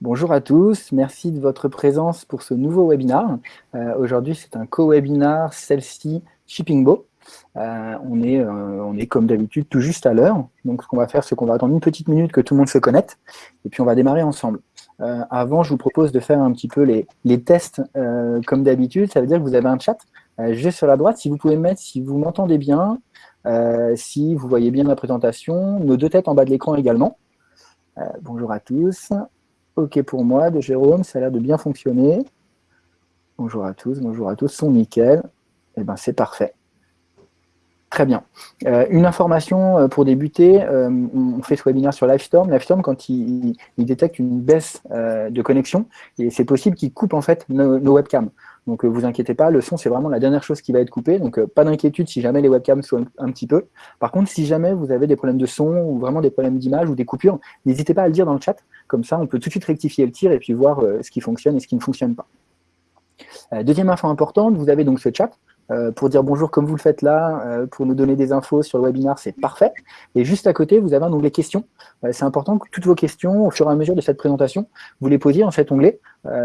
Bonjour à tous, merci de votre présence pour ce nouveau webinar. Euh, aujourd'hui, c'est un co-webinar Celle-ci Shippingbo. Euh, on, est, euh, on est comme d'habitude tout juste à l'heure. Donc, ce qu'on va faire, c'est qu'on va attendre une petite minute que tout le monde se connecte et puis on va démarrer ensemble. avant, je vous propose de faire un petit peu les, les tests comme d'habitude. Ça veut dire que vous avez un chat juste sur la droite. Si vous pouvez mettre si vous m'entendez bien, si vous voyez bien la présentation, nos deux têtes en bas de l'écran également. bonjour à tous. OK pour moi, de Jérôme, ça a l'air de bien fonctionner. Bonjour à tous, bonjour à tous, son nickel. Eh bien, c'est parfait. Très bien. Euh, une information euh, pour débuter, euh, on fait ce webinaire sur Livestorm. Livestorm, quand il, détecte une baisse de connexion, c'est possible qu'il coupe en fait nos webcams. Donc, euh, vous inquiétez pas, le son, c'est vraiment la dernière chose qui va être coupée. Donc, euh, pas d'inquiétude si jamais les webcams sont un, petit peu. Par contre, si jamais vous avez des problèmes de son ou vraiment des problèmes d'image ou des coupures, n'hésitez pas à le dire dans le chat. Comme ça, on peut tout de suite rectifier le tir et puis voir euh, ce qui fonctionne et ce qui ne fonctionne pas. deuxième info importante, vous avez donc ce chat. Euh, pour dire bonjour comme vous le faites là, euh, pour nous donner des infos sur le webinar, c'est parfait. Et juste à côté, vous avez un onglet questions. Euh, c'est important que toutes vos questions, au fur et à mesure de cette présentation, vous les posiez dans cet onglet,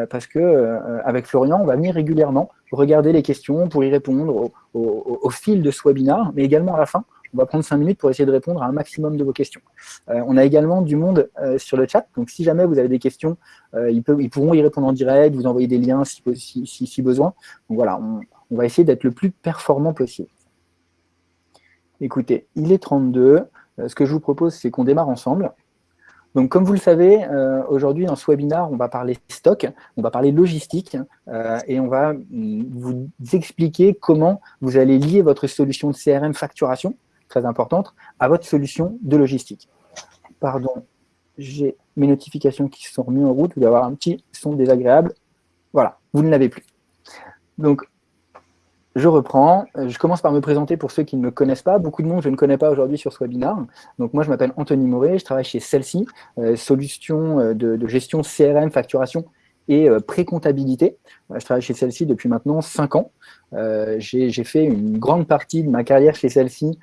parce que avec Florian, on va venir régulièrement regarder les questions pour y répondre au, fil de ce webinar, mais également à la fin, on va prendre cinq minutes pour essayer de répondre à un maximum de vos questions. on a également du monde sur le chat, donc si jamais vous avez des questions, ils, peuvent, ils, pourront y répondre en direct, vous envoyer des liens si, si, si besoin. Donc voilà, on va essayer d'être le plus performant possible. Écoutez, il est 32. Euh, ce que je vous propose, c'est qu'on démarre ensemble. Donc, comme vous le savez, euh, aujourd'hui, dans ce webinaire, on va parler stock, on va parler logistique, euh, et on va mm, vous expliquer comment vous allez lier votre solution de CRM facturation, très importante, à votre solution de logistique. Pardon, j'ai mes notifications qui sont remises en route, vous allez avoir un petit son désagréable. Voilà, vous ne l'avez plus. Donc, je reprends. Euh, je commence par me présenter pour ceux qui ne me connaissent pas. Beaucoup de monde, je ne connais pas aujourd'hui sur ce webinaire. Donc moi, je m'appelle Anthony Moret, je travaille chez Celsi, euh, solution euh, de, gestion CRM, facturation et pré-comptabilité. je travaille chez Celsi depuis maintenant 5 ans. J'ai fait une grande partie de ma carrière chez Celsi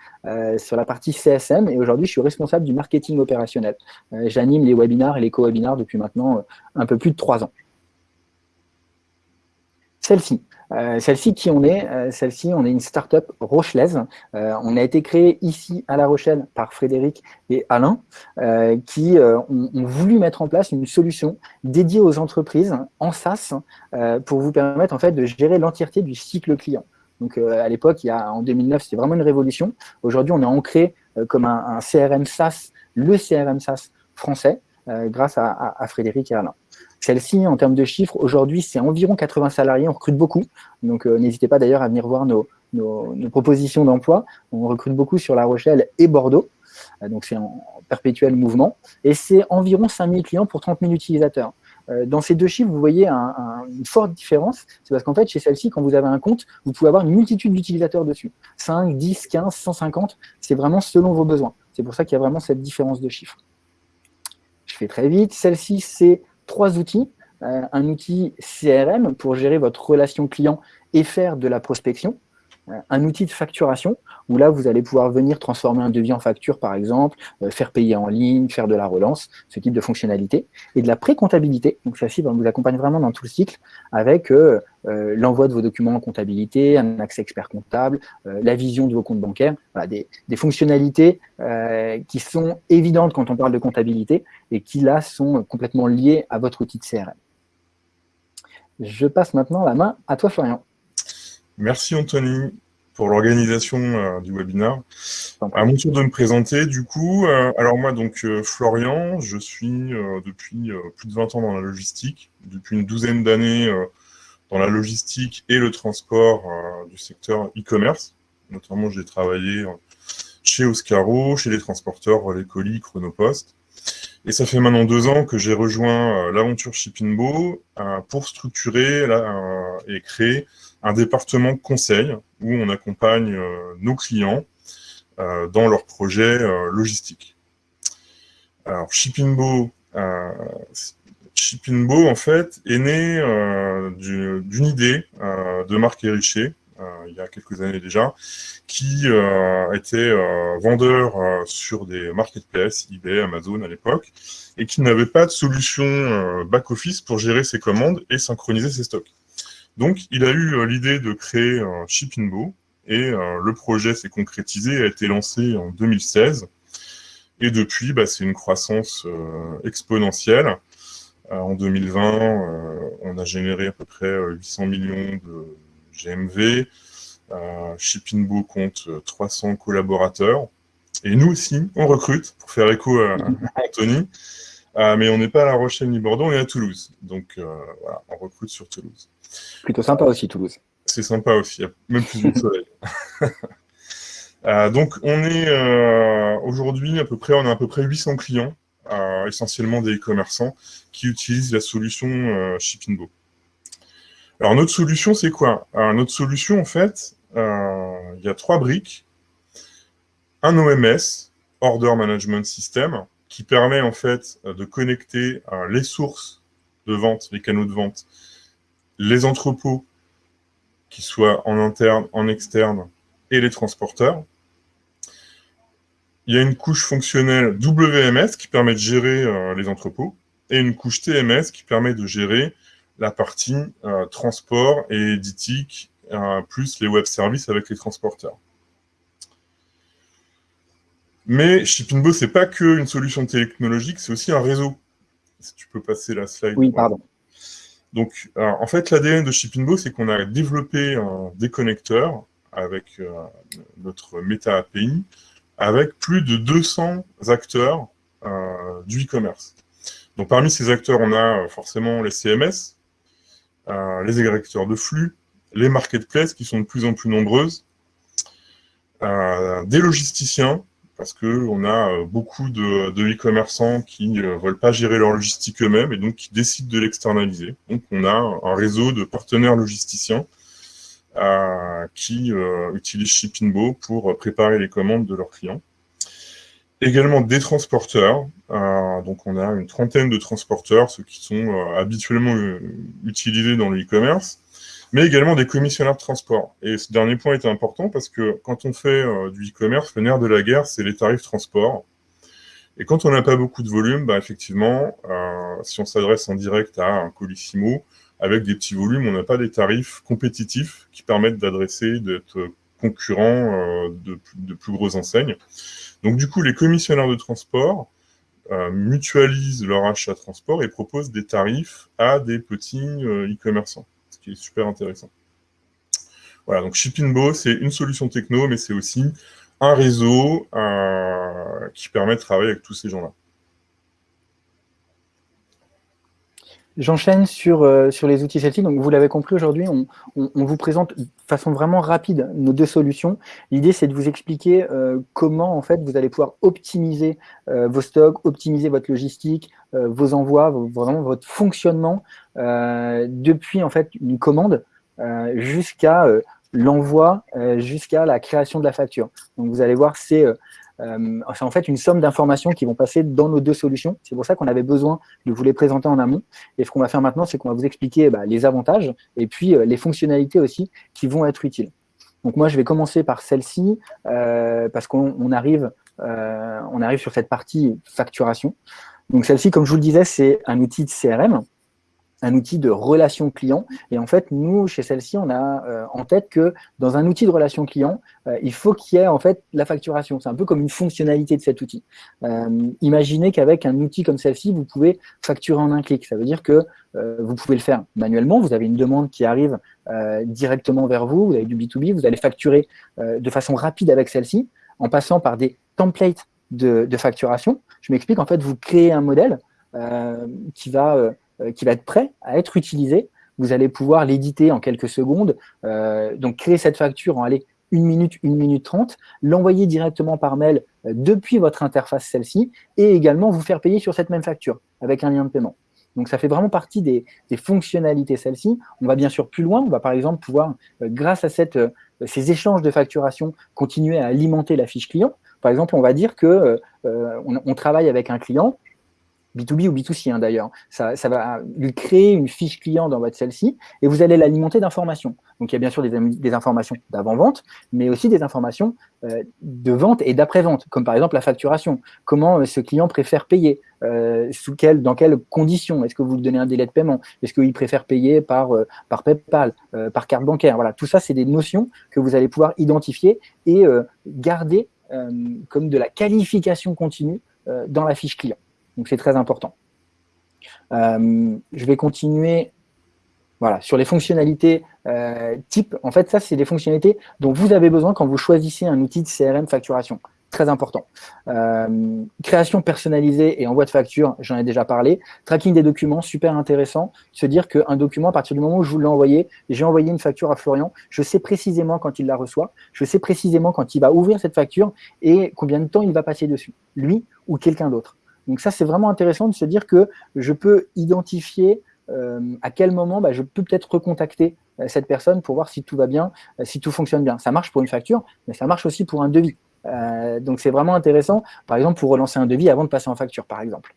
sur la partie CSM et aujourd'hui, je suis responsable du marketing opérationnel. J'anime les webinars et les co-webinars depuis maintenant un peu plus de 3 ans. Celle-ci. Euh, celle-ci, qui on est euh, Celle-ci, on est une start-up rochelaise. Euh, on a été créé ici à La Rochelle par Frédéric et Alain, qui ont, voulu mettre en place une solution dédiée aux entreprises en SaaS pour vous permettre en fait de gérer l'entièreté du cycle client. Donc à l'époque, en 2009, c'était vraiment une révolution. Aujourd'hui, on est ancré comme un, CRM SaaS, le CRM SaaS français, grâce à, à Frédéric et Alain. Celle-ci, en termes de chiffres, aujourd'hui, c'est environ 80 salariés, on recrute beaucoup. Donc, euh, n'hésitez pas d'ailleurs à venir voir nos, propositions d'emploi. On recrute beaucoup sur La Rochelle et Bordeaux. Euh, donc, c'est en perpétuel mouvement. Et c'est environ 5000 clients pour 30 000 utilisateurs. Euh, dans ces deux chiffres, vous voyez une forte différence. C'est parce qu'en fait, chez celle-ci, quand vous avez un compte, vous pouvez avoir une multitude d'utilisateurs dessus. 5, 10, 15, 150, c'est vraiment selon vos besoins. C'est pour ça qu'il y a vraiment cette différence de chiffres. Je fais très vite. Celle-ci, c'est trois outils. Euh, un outil CRM pour gérer votre relation client et faire de la prospection. Euh, un outil de facturation, où là, vous allez pouvoir venir transformer un devis en facture, par exemple, euh, faire payer en ligne, faire de la relance, ce type de fonctionnalité. Et de la pré-comptabilité, donc celle-ci vous accompagne vraiment dans tout le cycle, avec l'envoi de vos documents en comptabilité, un accès expert comptable, la vision de vos comptes bancaires, des, des, fonctionnalités qui sont évidentes quand on parle de comptabilité et qui, là, sont complètement liées à votre outil de CRM. Je passe maintenant la main à toi, Florian. Merci, Anthony, pour l'organisation euh, du webinaire. À mon tour de me présenter, du coup, euh, alors moi, donc, euh, Florian, je suis depuis plus de 20 ans dans la logistique, depuis une douzaine d'années dans la logistique et le transport du secteur e-commerce. Notamment, j'ai travaillé chez Oscaro, chez les transporteurs les colis, Chronopost. Et ça fait maintenant deux ans que j'ai rejoint l'aventure Shippingbo pour structurer et créer un département conseil où on accompagne nos clients dans leurs projets logistiques. Alors, Shippingbo, Shippingbo, en fait, est né d'une idée de Marc Hérichet, il y a quelques années déjà, qui était vendeur sur des marketplaces, eBay, Amazon à l'époque, et qui n'avait pas de solution back-office pour gérer ses commandes et synchroniser ses stocks. Donc, il a eu l'idée de créer un Shippingbo, et le projet s'est concrétisé a été lancé en 2016. Et depuis, bah, c'est une croissance exponentielle. Euh, en 2020, euh, on a généré à peu près 800 euh, millions de GMV. Shippingbo compte 300 collaborateurs. Et nous aussi, on recrute, pour faire écho à, Anthony. Mais on n'est pas à La Rochelle ni Bordeaux, on est à Toulouse. Donc voilà, on recrute sur Toulouse. Plutôt sympa aussi, Toulouse. C'est sympa aussi, il y a même plus de soleil. donc on est aujourd'hui à peu près, on a à peu près 800 clients essentiellement des e-commerçants qui utilisent la solution euh, Shippingbo. Alors notre solution, c'est quoi? Notre solution, en fait, euh, il y a trois briques. Un OMS, Order Management System, qui permet en fait de connecter euh, les sources de vente, les canaux de vente, les entrepôts, qui soient en interne, en externe, et les transporteurs il y a une couche fonctionnelle WMS qui permet de gérer euh, les entrepôts et une couche TMS qui permet de gérer la partie euh, transport et éditique, euh, plus les web services avec les transporteurs. Mais Shippingbo, ce n'est pas qu'une solution technologique, c'est aussi un réseau. Si tu peux passer la slide. Oui, pardon. Donc, en fait, l'ADN de Shippingbo, c'est qu'on a développé des connecteurs avec notre Meta API avec plus de 200 acteurs euh, du e-commerce. Donc parmi ces acteurs, on a euh, forcément les CMS, euh, les agrégateurs de flux, les marketplaces qui sont de plus en plus nombreuses, des logisticiens, parce qu'on a beaucoup de e-commerçants qui ne veulent pas gérer leur logistique eux-mêmes et donc qui décident de l'externaliser. Donc on a un réseau de partenaires logisticiens qui euh, utilisent Shippingbo pour préparer les commandes de leurs clients. Également des transporteurs, euh, donc on a une trentaine de transporteurs, ceux qui sont euh, habituellement utilisés dans le e-commerce, mais également des commissionnaires de transport. Et ce dernier point est important parce que quand on fait du e-commerce, le nerf de la guerre, c'est les tarifs transport. Et quand on n'a pas beaucoup de volume, bah, effectivement, si on s'adresse en direct à un colissimo, avec des petits volumes, on n'a pas des tarifs compétitifs qui permettent d'adresser, d'être concurrents euh, de, plus grosses enseignes. Donc du coup, les commissionnaires de transport euh, mutualisent leur achat transport et proposent des tarifs à des petits euh, e-commerçants, qui est super intéressant. Voilà, donc Shippingbo, c'est une solution techno, mais c'est aussi un réseau qui permet de travailler avec tous ces gens-là. J'enchaîne sur, euh, sur les outils Celtic. Donc, vous l'avez compris, aujourd'hui, on, vous présente de façon vraiment rapide nos deux solutions. L'idée, c'est de vous expliquer euh, comment, en fait, vous allez pouvoir optimiser euh, vos stocks, optimiser votre logistique, vos envois, vraiment votre fonctionnement depuis, une commande jusqu'à l'envoi, jusqu'à la création de la facture. Donc, vous allez voir, c'est euh, c'est en fait une somme d'informations qui vont passer dans nos deux solutions. C'est pour ça qu'on avait besoin de vous les présenter en amont. Et ce qu'on va faire maintenant, c'est qu'on va vous expliquer bah, les avantages et puis euh, les fonctionnalités aussi qui vont être utiles. Donc moi, je vais commencer par celle-ci euh, parce qu'on arrive, on arrive sur cette partie facturation. Donc celle-ci, comme je vous le disais, c'est un outil de CRM un outil de relation client. Et en fait, nous, chez celle-ci, on a euh, en tête que dans un outil de relation client, euh, il faut qu'il y ait en fait la facturation. C'est un peu comme une fonctionnalité de cet outil. Euh, imaginez qu'avec un outil comme celle-ci, vous pouvez facturer en un clic. Ça veut dire que vous pouvez le faire manuellement. Vous avez une demande qui arrive directement vers vous. Vous avez du B2B. Vous allez facturer de façon rapide avec celle-ci en passant par des templates de, de facturation. Je m'explique. En fait, vous créez un modèle qui va qui va être prêt à être utilisé. Vous allez pouvoir l'éditer en quelques secondes, euh, donc créer cette facture en aller une minute, une minute trente, l'envoyer directement par mail euh, depuis votre interface celle-ci et également vous faire payer sur cette même facture avec un lien de paiement. Donc ça fait vraiment partie des, fonctionnalités celle-ci. On va bien sûr plus loin, on va par exemple pouvoir, grâce à ces échanges de facturation, continuer à alimenter la fiche client. Par exemple, on va dire que on travaille avec un client B2B ou B2C hein, d'ailleurs. Ça, va lui créer une fiche client dans votre celle-ci et vous allez l'alimenter d'informations. Donc il y a bien sûr des, informations d'avant-vente, mais aussi des informations euh, de vente et d'après-vente, comme par exemple la facturation. Comment euh, ce client préfère payer euh, sous quel, Dans quelles conditions? Est-ce que vous lui donnez un délai de paiement? Est-ce qu'il préfère payer par, par PayPal, par carte bancaire? Voilà, tout ça, c'est des notions que vous allez pouvoir identifier et garder comme de la qualification continue dans la fiche client. Donc, c'est très important. Euh, je vais continuer voilà, sur les fonctionnalités euh, type. En fait, ça, c'est des fonctionnalités dont vous avez besoin quand vous choisissez un outil de CRM facturation. Très important. Euh, création personnalisée et envoi de facture, j'en ai déjà parlé. Tracking des documents, super intéressant. Se dire qu'un document, à partir du moment où je vous l'ai envoyé, j'ai envoyé une facture à Florian, je sais précisément quand il la reçoit, je sais précisément quand il va ouvrir cette facture et combien de temps il va passer dessus, lui ou quelqu'un d'autre. Donc ça, c'est vraiment intéressant de se dire que je peux identifier euh, à quel moment bah, je peux peut-être recontacter euh, cette personne pour voir si tout va bien, euh, si tout fonctionne bien. Ça marche pour une facture, mais ça marche aussi pour un devis. donc c'est vraiment intéressant, par exemple, pour relancer un devis avant de passer en facture, par exemple.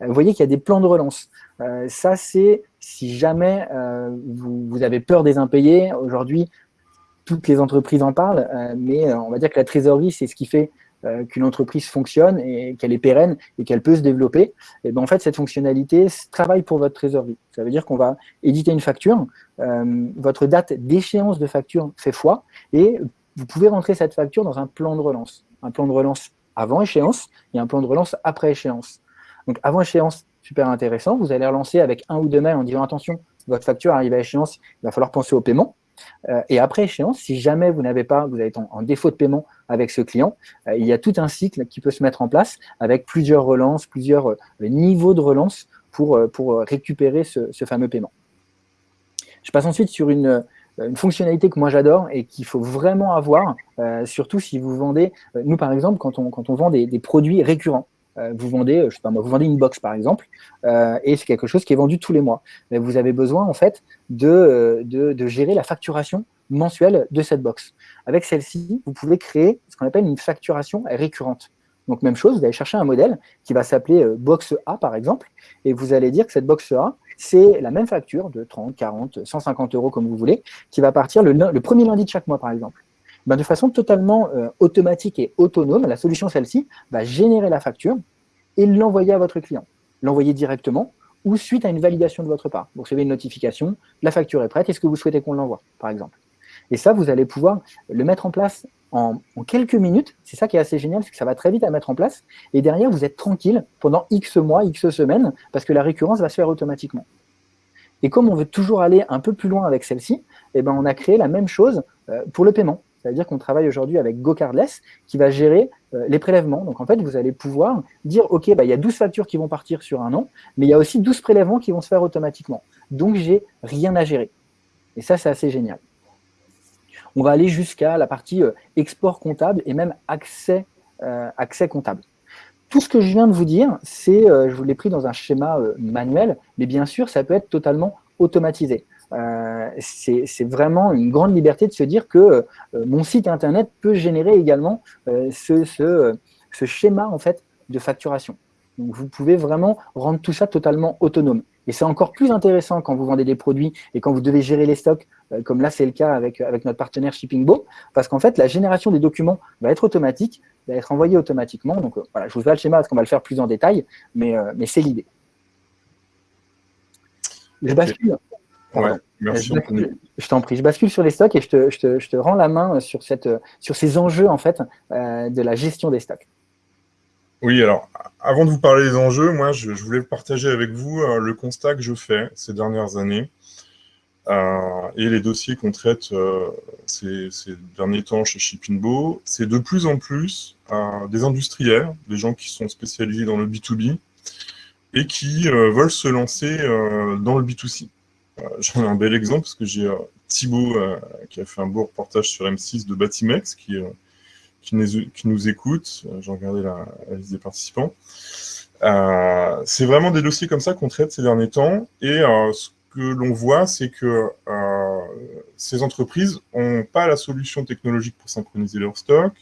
vous voyez qu'il y a des plans de relance. ça, c'est si jamais vous, vous, avez peur des impayés. Aujourd'hui, toutes les entreprises en parlent, mais on va dire que la trésorerie, c'est ce qui fait euh, qu'une entreprise fonctionne et qu'elle est pérenne et qu'elle peut se développer, et ben en fait, cette fonctionnalité travaille pour votre trésorerie. Ça veut dire qu'on va éditer une facture, euh, votre date d'échéance de facture fait foi, et vous pouvez rentrer cette facture dans un plan de relance. Un plan de relance avant échéance et un plan de relance après échéance. Donc avant échéance, super intéressant, vous allez relancer avec un ou deux mails en disant attention, votre facture arrive à échéance, il va falloir penser au paiement. Euh, et après échéance, si jamais vous n'avez pas, vous êtes en, défaut de paiement avec ce client, euh, il y a tout un cycle qui peut se mettre en place avec plusieurs relances, plusieurs euh, niveaux de relance pour, récupérer ce, fameux paiement. Je passe ensuite sur une, fonctionnalité que moi j'adore et qu'il faut vraiment avoir, surtout si vous vendez, nous par exemple, quand on vend des produits récurrents. Euh, vous vendez, je sais pas moi, vous vendez une box par exemple, euh, et c'est quelque chose qui est vendu tous les mois. Mais vous avez besoin en fait de, euh, gérer la facturation mensuelle de cette box. Avec celle-ci, vous pouvez créer ce qu'on appelle une facturation récurrente. Donc même chose, vous allez chercher un modèle qui va s'appeler box A par exemple, et vous allez dire que cette box A, c'est la même facture de 30, 40, 150 euros comme vous voulez, qui va partir le premier lundi de chaque mois par exemple. Ben, de façon totalement euh, automatique et autonome, la solution celle-ci va générer la facture et l'envoyer à votre client. L'envoyer directement ou suite à une validation de votre part. Vous recevez une notification, la facture est prête, est-ce que vous souhaitez qu'on l'envoie, par exemple? Et ça, vous allez pouvoir le mettre en place en, quelques minutes. C'est ça qui est assez génial, c'est que ça va très vite à mettre en place. Et derrière, vous êtes tranquille pendant X mois, X semaines, parce que la récurrence va se faire automatiquement. Et comme on veut toujours aller un peu plus loin avec celle-ci, eh ben on a créé la même chose euh, pour le paiement. C'est-à-dire qu'on travaille aujourd'hui avec GoCardless qui va gérer euh, les prélèvements. Donc en fait, vous allez pouvoir dire, OK, bah, il y a 12 factures qui vont partir sur un an, mais il y a aussi 12 prélèvements qui vont se faire automatiquement. Donc j'ai rien à gérer. Et ça, c'est assez génial. On va aller jusqu'à la partie euh, export comptable et même accès, euh, accès comptable. Tout ce que je viens de vous dire, c'est, je vous l'ai pris dans un schéma manuel, mais bien sûr, ça peut être totalement automatisé. Euh, c'est vraiment une grande liberté de se dire que euh, mon site internet peut générer également euh, ce, ce, schéma en fait de facturation. Donc vous pouvez vraiment rendre tout ça totalement autonome. Et c'est encore plus intéressant quand vous vendez des produits et quand vous devez gérer les stocks, comme là c'est le cas avec, avec notre partenaire ShippingBo, parce qu'en fait la génération des documents va être automatique, va être envoyée automatiquement. Donc voilà, je vous fais le schéma parce qu'on va le faire plus en détail, mais, mais c'est l'idée. Je bascule je, t'en prie, je bascule sur les stocks et je te, je te, je te rends la main sur, cette, sur ces enjeux en fait, euh, de la gestion des stocks. Oui, alors, avant de vous parler des enjeux, moi, je, voulais partager avec vous euh, le constat que je fais ces dernières années euh, et les dossiers qu'on traite ces, ces, derniers temps chez Shippingbo. C'est de plus en plus des industriels, des gens qui sont spécialisés dans le B2B et qui veulent se lancer dans le B2C. Euh, j'en ai un bel exemple parce que j'ai euh, Thibaut euh, qui a fait un beau reportage sur M6 de Batimex qui, qui, nous, écoute. J'ai regardé la, liste des participants. c'est vraiment des dossiers comme ça qu'on traite ces derniers temps. Et ce que l'on voit, c'est que ces entreprises n'ont pas la solution technologique pour synchroniser leur stock,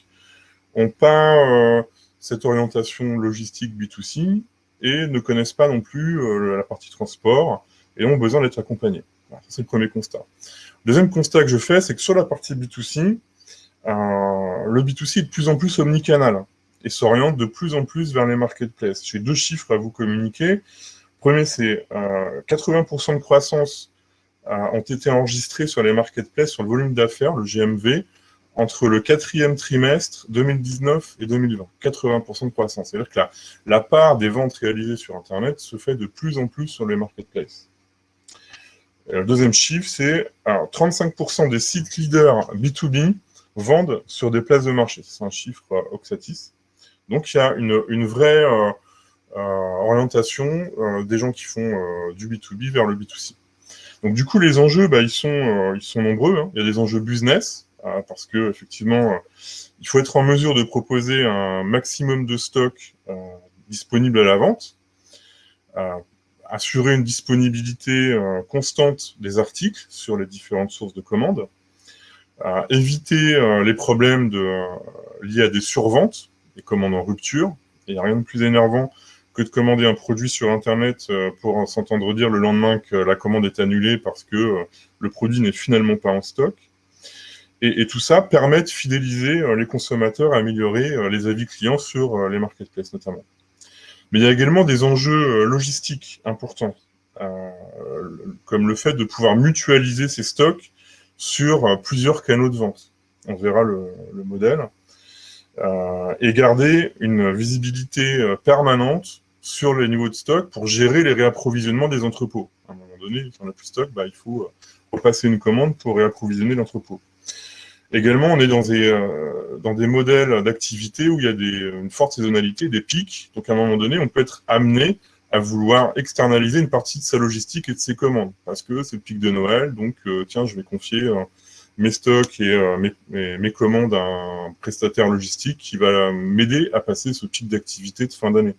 n'ont pas cette orientation logistique B2C, et ne connaissent pas non plus la partie transport et ont besoin d'être accompagnés. c'est le premier constat. Le deuxième constat que je fais, c'est que sur la partie B2C, le B2C est de plus en plus omnicanal et s'oriente de plus en plus vers les marketplaces. J'ai deux chiffres à vous communiquer. Premier, c'est 80% de croissance ont été enregistrés sur les marketplaces, sur le volume d'affaires, le GMV, entre le quatrième trimestre 2019 et 2020. 80% de croissance. C'est-à-dire que la, part des ventes réalisées sur Internet se fait de plus en plus sur les marketplaces. Le deuxième chiffre, c'est 35% des sites leaders B2B vendent sur des places de marché. C'est un chiffre euh, Oxatis. Donc, il y a une, vraie euh, euh, orientation des gens qui font du B2B vers le B2C. Donc du coup, les enjeux, bah, ils, sont, nombreux. Hein. Il y a des enjeux business, parce que effectivement, il faut être en mesure de proposer un maximum de stock disponible à la vente, assurer une disponibilité constante des articles sur les différentes sources de commandes, éviter les problèmes de, liés à des surventes, des commandes en rupture. Il n'y a rien de plus énervant que de commander un produit sur Internet euh, pour s'entendre dire le lendemain que la commande est annulée parce que euh, le produit n'est finalement pas en stock. Et, tout ça permet de fidéliser euh, les consommateurs, améliorer les avis clients sur les marketplaces notamment. Mais il y a également des enjeux logistiques importants, comme le fait de pouvoir mutualiser ces stocks sur plusieurs canaux de vente. On verra le, modèle. et garder une visibilité permanente sur les niveaux de stock pour gérer les réapprovisionnements des entrepôts. À un moment donné, si on n'a plus de stock, bah, il faut euh, repasser une commande pour réapprovisionner l'entrepôt. Également, on est dans des, euh, dans des modèles d'activité où il y a une forte saisonnalité, des pics. Donc, à un moment donné, on peut être amené à vouloir externaliser une partie de sa logistique et de ses commandes. Parce que c'est le pic de Noël, donc euh, tiens, je vais confier mes stocks et mes, mes, commandes à un prestataire logistique qui va m'aider à passer ce pic d'activité de fin d'année.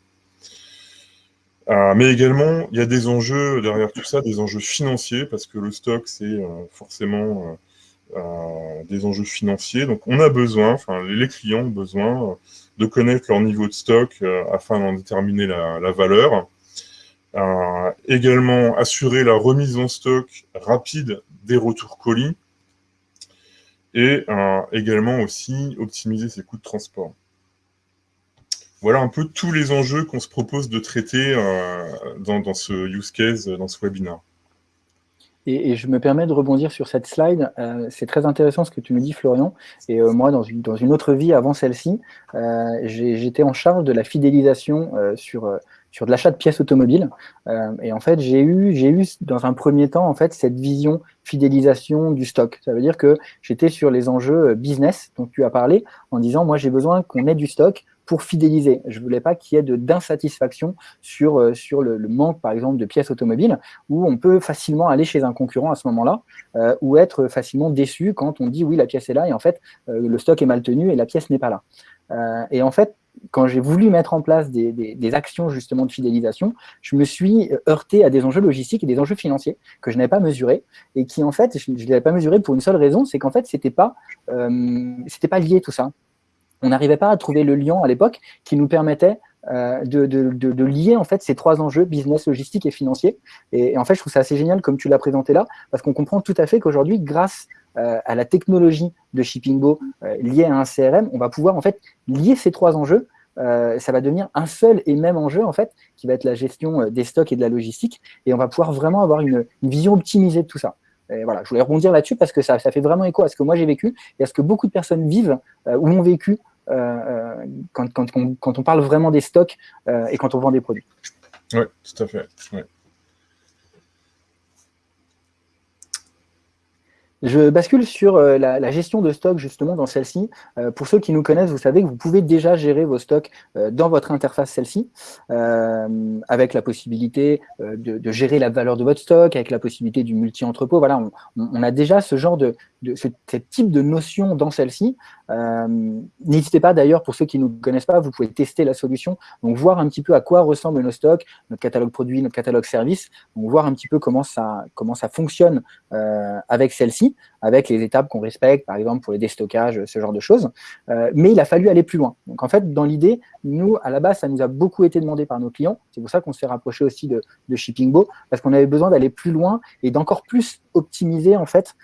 Euh, mais également, il y a des enjeux derrière tout ça, des enjeux financiers, parce que le stock, c'est euh, forcément euh, des enjeux financiers. Donc, on a besoin, les clients ont besoin de connaître leur niveau de stock afin d'en déterminer la, valeur. également, assurer la remise en stock rapide des retours colis. Et également aussi optimiser ses coûts de transport voilà un peu tous les enjeux qu'on se propose de traiter euh, dans, ce use case, dans ce webinaire. Et, je me permets de rebondir sur cette slide. Euh, c'est très intéressant ce que tu me dis, Florian. Et euh, moi, dans une, autre vie avant celle-ci, j'étais en charge de la fidélisation sur, sur de l'achat de pièces automobiles. et en fait, j'ai eu, eu dans un premier temps en fait cette vision fidélisation du stock. Ça veut dire que j'étais sur les enjeux business dont tu as parlé en disant, moi, j'ai besoin qu'on ait du stock pour fidéliser. Je ne voulais pas qu'il y ait d'insatisfaction sur, euh, sur le, manque, par exemple, de pièces automobiles, où on peut facilement aller chez un concurrent à ce moment-là, euh, ou être facilement déçu quand on dit oui, la pièce est là, et en fait, euh, le stock est mal tenu et la pièce n'est pas là. et en fait, quand j'ai voulu mettre en place des, des, actions justement de fidélisation, je me suis heurté à des enjeux logistiques et des enjeux financiers que je n'avais pas mesurés et qui en fait, je ne les avais pas mesurés pour une seule raison, c'est qu'en fait, c'était pas, pas lié tout ça on n'arrivait pas à trouver le lien à l'époque qui nous permettait euh, de, lier en fait ces trois enjeux, business, logistique et financier. Et, en fait, je trouve ça assez génial comme tu l'as présenté là, parce qu'on comprend tout à fait qu'aujourd'hui, grâce euh, à la technologie de Shippingbo euh, liée à un CRM, on va pouvoir en fait lier ces trois enjeux. ça va devenir un seul et même enjeu en fait, qui va être la gestion des stocks et de la logistique, et on va pouvoir vraiment avoir une, vision optimisée de tout ça. Et voilà, je voulais rebondir là-dessus parce que ça, ça, fait vraiment écho à ce que moi j'ai vécu et à ce que beaucoup de personnes vivent ou ont vécu euh, euh, quand, on parle vraiment des stocks euh, et quand on vend des produits. Oui, tout à fait. Je bascule sur la, gestion de stock justement dans celle-ci. pour ceux qui nous connaissent, vous savez que vous pouvez déjà gérer vos stocks dans votre interface celle-ci, avec la possibilité de, gérer la valeur de votre stock, avec la possibilité du multi-entrepôt. Voilà, on, a déjà ce genre de, de ce, type de notion dans celle-ci. Euh, n'hésitez pas d'ailleurs, pour ceux qui ne nous connaissent pas, vous pouvez tester la solution, donc voir un petit peu à quoi ressemblent nos stocks, notre catalogue produit, notre catalogue service, donc voir un petit peu comment ça, comment ça fonctionne euh, avec celle-ci, avec les étapes qu'on respecte, par exemple pour les déstockages, ce genre de choses. Euh, mais il a fallu aller plus loin. Donc en fait, dans l'idée, nous, à la base, ça nous a beaucoup été demandé par nos clients. C'est pour ça qu'on s'est rapproché aussi de, de ShippingBo, parce qu'on avait besoin d'aller plus loin et d'encore plus optimiser en fait,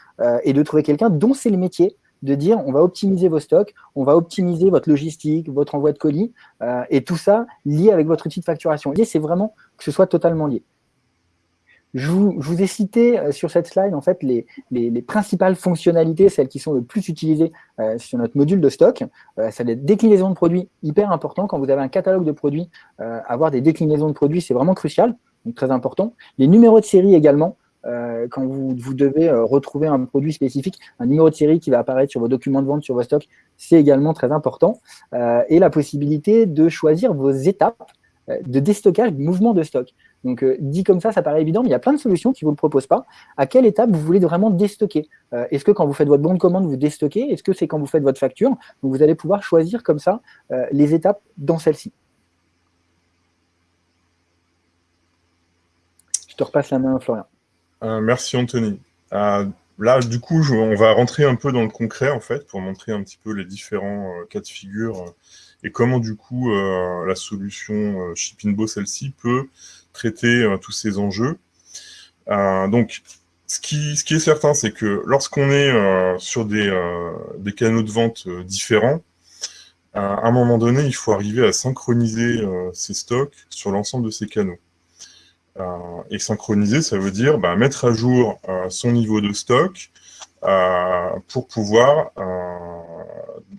et de trouver quelqu'un dont c'est le métier, de dire on va optimiser vos stocks, on va optimiser votre logistique, votre envoi de colis, euh, et tout ça lié avec votre outil de facturation. L'idée, c'est vraiment que ce soit totalement lié. Je vous, ai cité euh, sur cette slide en fait les, principales fonctionnalités, celles qui sont le plus utilisées euh, sur notre module de stock. c'est des déclinaisons de produits hyper important. Quand vous avez un catalogue de produits, avoir des déclinaisons de produits, c'est vraiment crucial, donc très important. Les numéros de série également, euh, quand vous, devez euh, retrouver un produit spécifique, un numéro de série qui va apparaître sur vos documents de vente, sur vos stocks, c'est également très important. Euh, et la possibilité de choisir vos étapes de déstockage, de mouvement de stock. Donc, dit comme ça, ça paraît évident, mais il y a plein de solutions qui ne vous le proposent pas. À quelle étape vous voulez vraiment déstocker? Est-ce que quand vous faites votre bon de commande, vous déstockez? Est-ce que c'est quand vous faites votre facture? Donc, vous allez pouvoir choisir comme ça les étapes dans celle-ci. Je te repasse la main, Florian. Euh, merci Anthony. Euh, là, du coup, on va rentrer un peu dans le concret, en fait, pour montrer un petit peu les différents euh, cas de figure et comment, du coup, la solution Shippingbo, celle-ci, peut traiter tous ces enjeux. donc, ce qui, ce qui, est certain, c'est que lorsqu'on est sur des, des, canaux de vente différents, à un moment donné, il faut arriver à synchroniser ces stocks sur l'ensemble de ces canaux. Euh, et synchroniser, ça veut dire bah, mettre à jour euh, son niveau de stock euh, pour pouvoir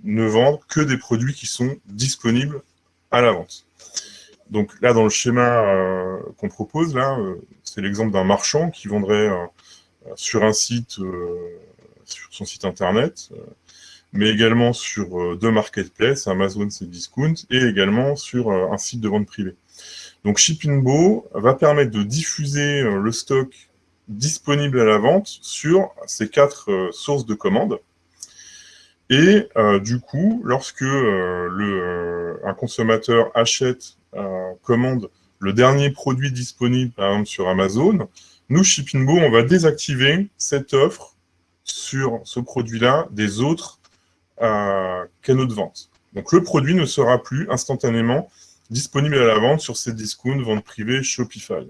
ne vendre que des produits qui sont disponibles à la vente. Donc là, dans le schéma qu'on propose, là, c'est l'exemple d'un marchand qui vendrait sur un site, sur son site internet, mais également sur deux marketplaces, Amazon, c'est Discount, et également sur un site de vente privée. Donc Shippingbo va permettre de diffuser euh, le stock disponible à la vente sur ces quatre euh, sources de commandes. Et euh, du coup, lorsque un consommateur achète, commande le dernier produit disponible, par exemple sur Amazon, nous, Shippingbo, on va désactiver cette offre sur ce produit-là des autres canaux de vente. Donc le produit ne sera plus instantanément disponible à la vente sur ces discounts, vente privée, Shopify.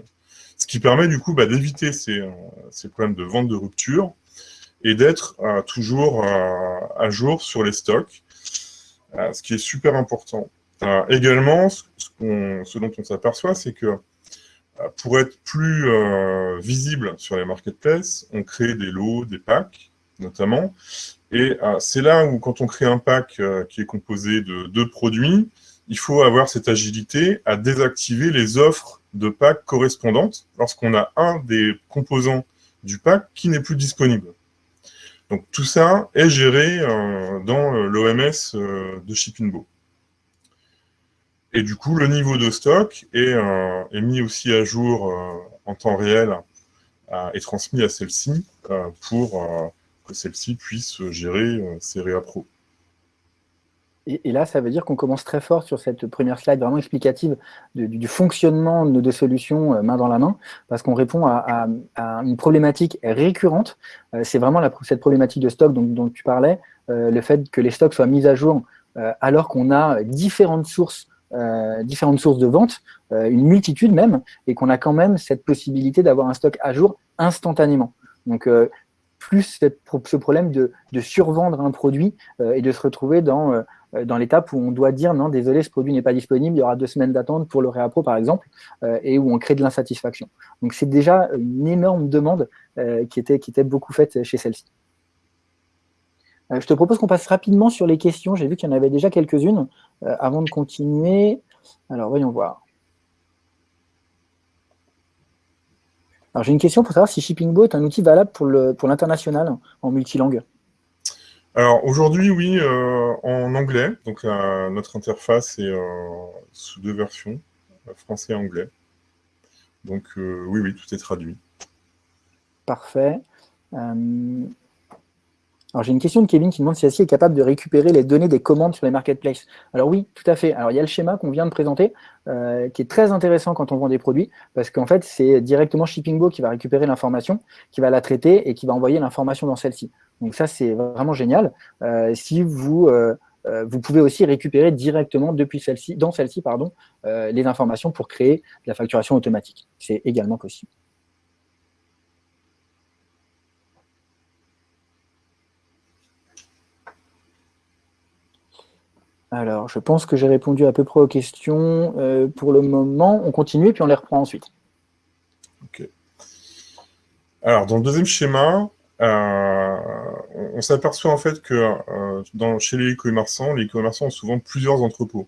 Ce qui permet du coup bah, d'éviter ces, euh, ces, problèmes de vente de rupture et d'être euh, toujours euh, à jour sur les stocks, ce qui est super important. également, ce, ce, dont on s'aperçoit, c'est que pour être plus visible sur les marketplaces, on crée des lots, des packs, notamment. Et c'est là où, quand on crée un pack qui est composé de deux produits, il faut avoir cette agilité à désactiver les offres de pack correspondantes lorsqu'on a un des composants du pack qui n'est plus disponible. Donc tout ça est géré euh, dans euh, l'OMS euh, de Shippingbo. Et du coup, le niveau de stock est, mis aussi à jour en temps réel et transmis à celle-ci pour que celle-ci puisse gérer ses réappros. Et, là, ça veut dire qu'on commence très fort sur cette première slide vraiment explicative du, fonctionnement de nos solutions euh, main dans la main, parce qu'on répond à, une problématique récurrente. Euh, c'est vraiment cette problématique de stock dont, tu parlais, euh, le fait que les stocks soient mis à jour alors qu'on a différentes sources, différentes sources de vente, une multitude même, et qu'on a quand même cette possibilité d'avoir un stock à jour instantanément. Donc, plus ce problème de, survendre un produit et de se retrouver dans dans l'étape où on doit dire non, désolé, ce produit n'est pas disponible, il y aura deux semaines d'attente pour le réappro par exemple, euh, et où on crée de l'insatisfaction. Donc c'est déjà une énorme demande euh, qui, était, beaucoup faite chez celle-ci. je te propose qu'on passe rapidement sur les questions. J'ai vu qu'il y en avait déjà quelques-unes. avant de continuer, alors voyons voir. Alors j'ai une question pour savoir si ShippingBo est un outil valable pour l'international en multilangue. Alors aujourd'hui, oui, euh, en anglais. Donc notre interface est euh, sous deux versions, français et anglais. Donc euh, oui, oui, tout est traduit. Parfait. Alors j'ai une question de Kevin qui demande si Celle-ci est capable de récupérer les données des commandes sur les marketplaces. Alors oui, tout à fait. Alors il y a le schéma qu'on vient de présenter, qui est très intéressant quand on vend des produits, parce qu'en fait c'est directement ShippingBo qui va récupérer l'information, qui va la traiter et qui va envoyer l'information dans celle-ci. Donc ça c'est vraiment génial. Euh, si vous euh, vous pouvez aussi récupérer directement depuis celle-ci, dans celle-ci, pardon, les informations pour créer la facturation automatique. C'est également possible. Alors, je pense que j'ai répondu à peu près aux questions euh, pour le moment. On continue et puis on les reprend ensuite. Ok. Alors, dans le deuxième schéma, euh, on, s'aperçoit en fait que euh, chez les e-commerçants, les e-commerçants ont souvent plusieurs entrepôts.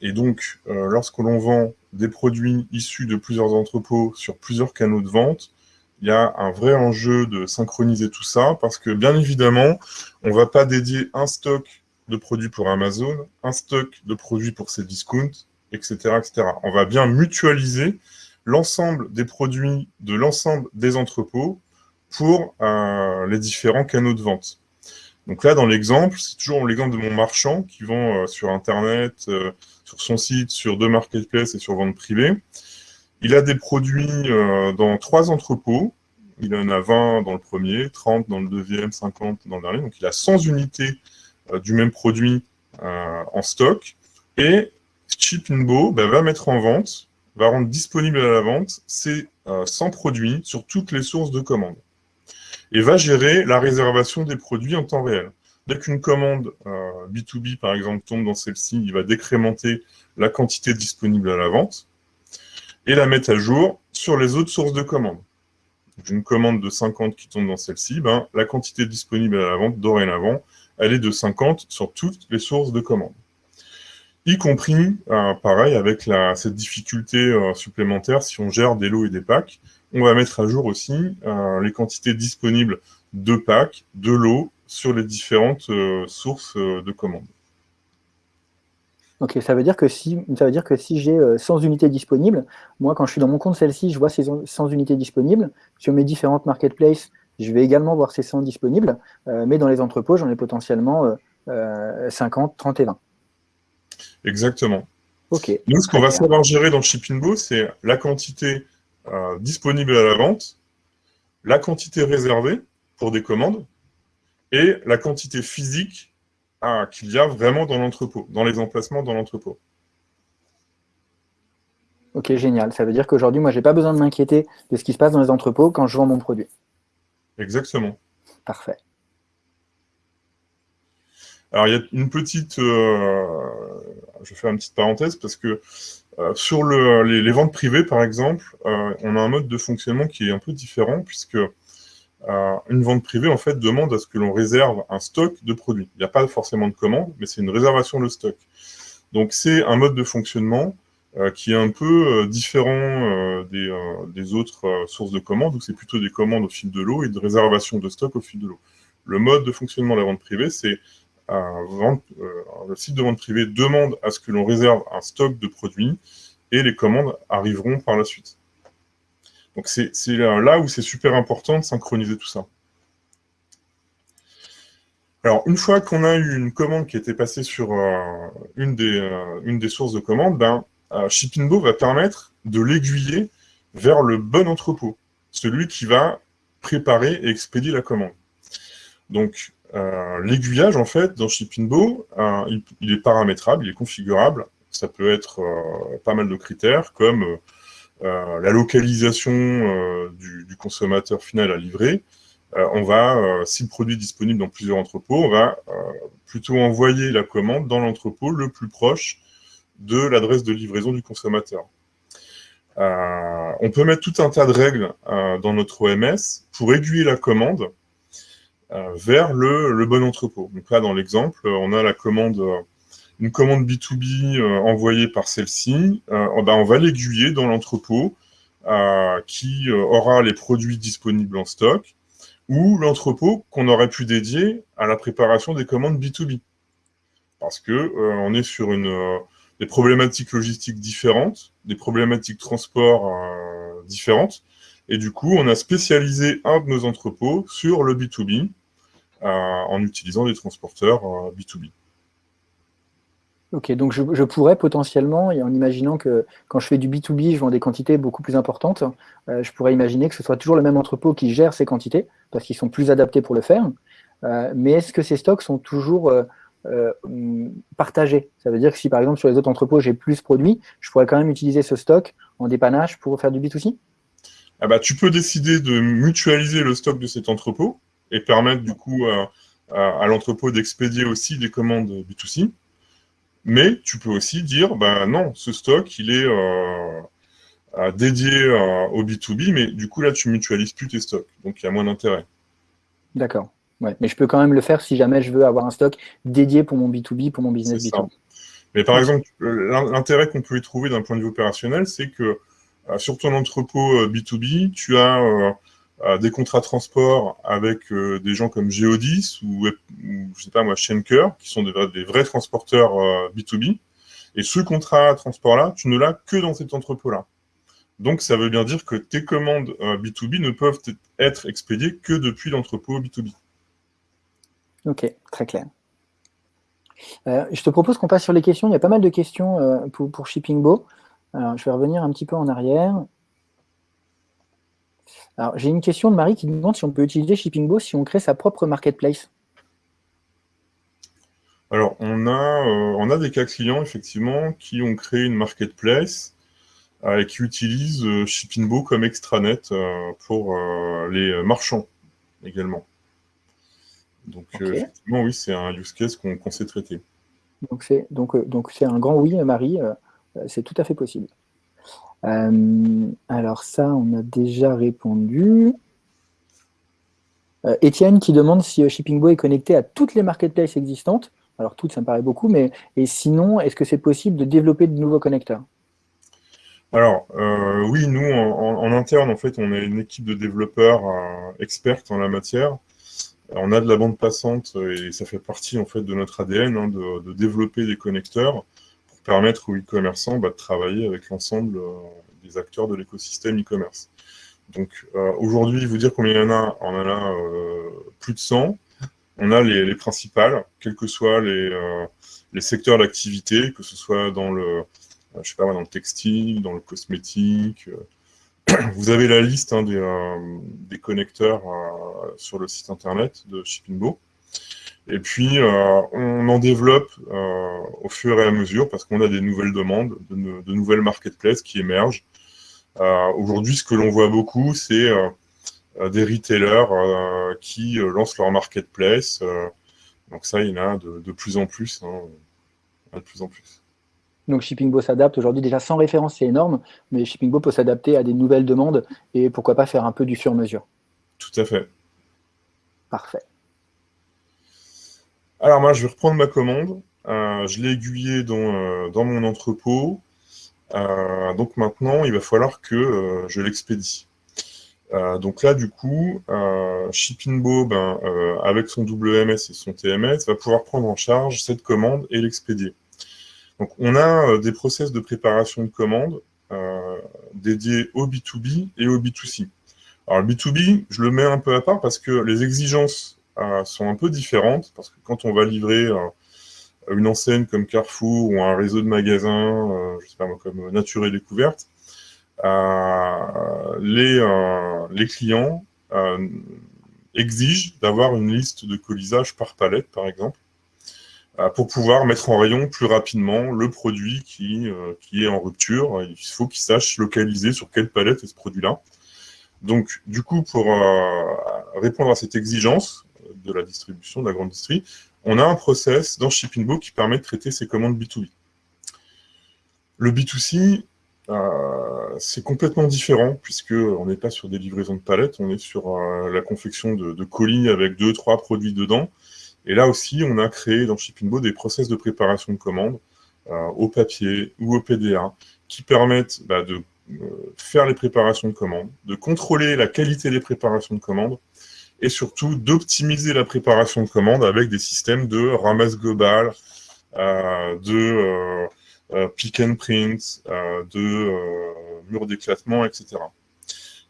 et donc, lorsque l'on vend des produits issus de plusieurs entrepôts sur plusieurs canaux de vente, il y a un vrai enjeu de synchroniser tout ça, parce que bien évidemment, on ne va pas dédier un stock de produits pour Amazon, un stock de produits pour ces discounts, etc. etc. On va bien mutualiser l'ensemble des produits de l'ensemble des entrepôts pour euh, les différents canaux de vente. Donc là, dans l'exemple, c'est toujours l'exemple de mon marchand qui vend euh, sur Internet, euh, sur son site, sur deux marketplaces et sur vente privée. Il a des produits dans trois entrepôts. Il en a 20 dans le premier, 30 dans le deuxième, 50 dans le dernier. Donc, il a 100 unités du même produit en stock. Et Chipinbo ben, va mettre en vente, va rendre disponible à la vente ces 100 produits sur toutes les sources de commandes. Et va gérer la réservation des produits en temps réel. Dès qu'une commande B2B, par exemple, tombe dans celle-ci, il va décrémenter la quantité disponible à la vente et la mettre à jour sur les autres sources de commandes. Une commande de 50 qui tombe dans celle-ci, ben, la quantité disponible à la vente dorénavant, elle est de 50 sur toutes les sources de commandes. Y compris, euh, pareil, avec cette difficulté euh, supplémentaire, si on gère des lots et des packs, on va mettre à jour aussi euh, les quantités disponibles de packs, de lots, sur les différentes sources de commandes. Ok, ça veut dire que si, ça veut dire que si j'ai 100 euh, unités disponibles, moi, quand je suis dans mon compte celle-ci, je vois ces 100 unités disponibles. Sur mes différentes marketplaces, je vais également voir ces 100 disponibles, mais dans les entrepôts, j'en ai potentiellement 50, 30 et 20. Exactement. Nous, ce qu'on va savoir gérer dans Shippingbo, c'est la quantité euh, disponible à la vente, la quantité réservée pour des commandes et la quantité physique qu'il y a vraiment dans l'entrepôt, dans les emplacements dans l'entrepôt. Ok, génial. Ça veut dire qu'aujourd'hui, moi, je n'ai pas besoin de m'inquiéter de ce qui se passe dans les entrepôts quand je vends mon produit. Exactement. Parfait. Alors, il y a une petite... Euh, je faire une petite parenthèse parce que euh, sur les, ventes privées, par exemple, euh, on a un mode de fonctionnement qui est un peu différent puisque euh, une vente privée, en fait, demande à ce que l'on réserve un stock de produits. Il n'y a pas forcément de commande, mais c'est une réservation de stock. Donc, c'est un mode de fonctionnement qui est un peu différent des, autres sources de commandes, où c'est plutôt des commandes au fil de l'eau et de réservation de stock au fil de l'eau. Le mode de fonctionnement de la vente privée, c'est le site de vente privée demande à ce que l'on réserve un stock de produits et les commandes arriveront par la suite. Donc c'est là où c'est super important de synchroniser tout ça. Alors, une fois qu'on a eu une commande qui était passée sur euh, une, des, euh, une, des, sources de commande, ben, euh, va permettre de l'aiguiller vers le bon entrepôt, celui qui va préparer et expédier la commande. Donc, l'aiguillage, en fait, dans Shippingbo, il, il, est paramétrable, il est configurable. Ça peut être pas mal de critères, comme euh, la localisation euh, du, consommateur final à livrer, euh, on va, si le produit est disponible dans plusieurs entrepôts, on va plutôt envoyer la commande dans l'entrepôt le plus proche de l'adresse de livraison du consommateur. on peut mettre tout un tas de règles dans notre OMS pour aiguiller la commande vers le, bon entrepôt. Donc là, dans l'exemple, on a la commande une commande B2B euh, envoyée par celle-ci, euh, ben, on va l'aiguiller dans l'entrepôt euh, qui aura les produits disponibles en stock ou l'entrepôt qu'on aurait pu dédier à la préparation des commandes B2B. Parce que on est sur des problématiques logistiques différentes, des problématiques transport différentes, Et du coup, on a spécialisé un de nos entrepôts sur le B2B en utilisant des transporteurs B2B. Ok, donc je, pourrais potentiellement, et en imaginant que quand je fais du B2B, je vends des quantités beaucoup plus importantes, euh, je pourrais imaginer que ce soit toujours le même entrepôt qui gère ces quantités, parce qu'ils sont plus adaptés pour le faire. Euh, mais est-ce que ces stocks sont toujours euh, partagés? Ça veut dire que si par exemple sur les autres entrepôts j'ai plus produits, je pourrais quand même utiliser ce stock en dépannage pour faire du B2C ah bah, Tu peux décider de mutualiser le stock de cet entrepôt et permettre du coup à l'entrepôt d'expédier aussi des commandes B2C. Mais tu peux aussi dire, bah non, ce stock, il est euh, dédié euh, au B2B, mais du coup, là, tu mutualises plus tes stocks. Donc, il y a moins d'intérêt. D'accord. Ouais. Mais je peux quand même le faire si jamais je veux avoir un stock dédié pour mon B2B, pour mon business B2B. Mais par exemple, l'intérêt qu'on peut y trouver d'un point de vue opérationnel, c'est que euh, sur ton entrepôt B2B, tu as des contrats de transport avec euh, des gens comme Geodis ou, ou, je sais pas moi, Schenker, qui sont des, vrais transporteurs B2B. Euh, Et ce contrat transport-là, tu ne l'as que dans cet entrepôt-là. Donc, ça veut bien dire que tes commandes B2B euh, ne peuvent être expédiées que depuis l'entrepôt B2B. Ok, très clair. je te propose qu'on passe sur les questions. Il y a pas mal de questions pour, ShippingBo. Je vais revenir un petit peu en arrière. Alors, j'ai une question de Marie qui demande si on peut utiliser ShippingBo si on crée sa propre marketplace. Alors, on a, euh, on a des cas clients, effectivement, qui ont créé une marketplace euh, et qui utilisent euh, ShippingBo comme extranet pour les marchands également. Donc, effectivement, oui, c'est un use case qu'on sait traiter. Donc, c'est donc, donc un grand oui, Marie, c'est tout à fait possible. Euh, alors ça, on a déjà répondu. Euh, Étienne qui demande si euh, ShippingBo est connecté à toutes les marketplaces existantes. Alors toutes, ça me paraît beaucoup, mais et sinon, est-ce que c'est possible de développer de nouveaux connecteurs? Alors, oui, nous, en, interne, en fait, on a une équipe de développeurs experts en la matière. On a de la bande passante et ça fait partie, en fait, de notre ADN hein, de, développer des connecteurs permettre aux e-commerçants bah, de travailler avec l'ensemble euh, des acteurs de l'écosystème e-commerce. Donc euh, aujourd'hui, vous dire combien il y en a, on en a euh, plus de 100. On a les, principales, quels que soient les, les secteurs d'activité, que ce soit dans le, je sais pas, dans le textile, dans le cosmétique. Vous avez la liste hein, des, des, connecteurs sur le site internet de ShippingBo. Et puis, euh, on en développe euh, au fur et à mesure parce qu'on a des nouvelles demandes, de, nouvelles marketplaces qui émergent. Euh, aujourd'hui, ce que l'on voit beaucoup, c'est des retailers qui lancent leur marketplace. donc ça, il y en a de, plus en plus. Hein, de plus en plus. Donc ShippingBo s'adapte aujourd'hui, déjà sans référence, c'est énorme, mais ShippingBo peut s'adapter à des nouvelles demandes et pourquoi pas faire un peu du sur-mesure. Tout à fait. Parfait. Alors moi, je vais reprendre ma commande. Euh, je l'ai aiguillée dans, euh, dans, mon entrepôt. Euh, donc maintenant, il va falloir que je l'expédie. donc là, du coup, ShippingBo, ben, avec son WMS et son TMS, va pouvoir prendre en charge cette commande et l'expédier. Donc on a des process de préparation de commande dédiés au B2B et au B2C. Alors le B2B, je le mets un peu à part parce que les exigences sont un peu différentes, parce que quand on va livrer euh, une enseigne comme Carrefour ou un réseau de magasins, euh, je sais pas moi, comme Nature et Découverte, les, les clients exigent d'avoir une liste de colisage par palette, par exemple, pour pouvoir mettre en rayon plus rapidement le produit qui, qui est en rupture. Il faut qu'ils sachent localiser sur quelle palette est ce produit-là. Donc, du coup, pour répondre à cette exigence, de la distribution, de la grande distrie, on a un process dans ShippingBo qui permet de traiter ces commandes B2B. Le B2C, euh, c'est complètement différent, puisqu'on n'est pas sur des livraisons de palettes, on est sur euh, la confection de, colis avec deux, trois produits dedans. Et là aussi, on a créé dans ShippingBo des process de préparation de commandes euh, au papier ou au PDA qui permettent bah, de faire les préparations de commandes, de contrôler la qualité des préparations de commandes, et surtout d'optimiser la préparation de commandes avec des systèmes de ramasse global, euh, de euh, euh, pick and print, de mur d'éclatement, etc.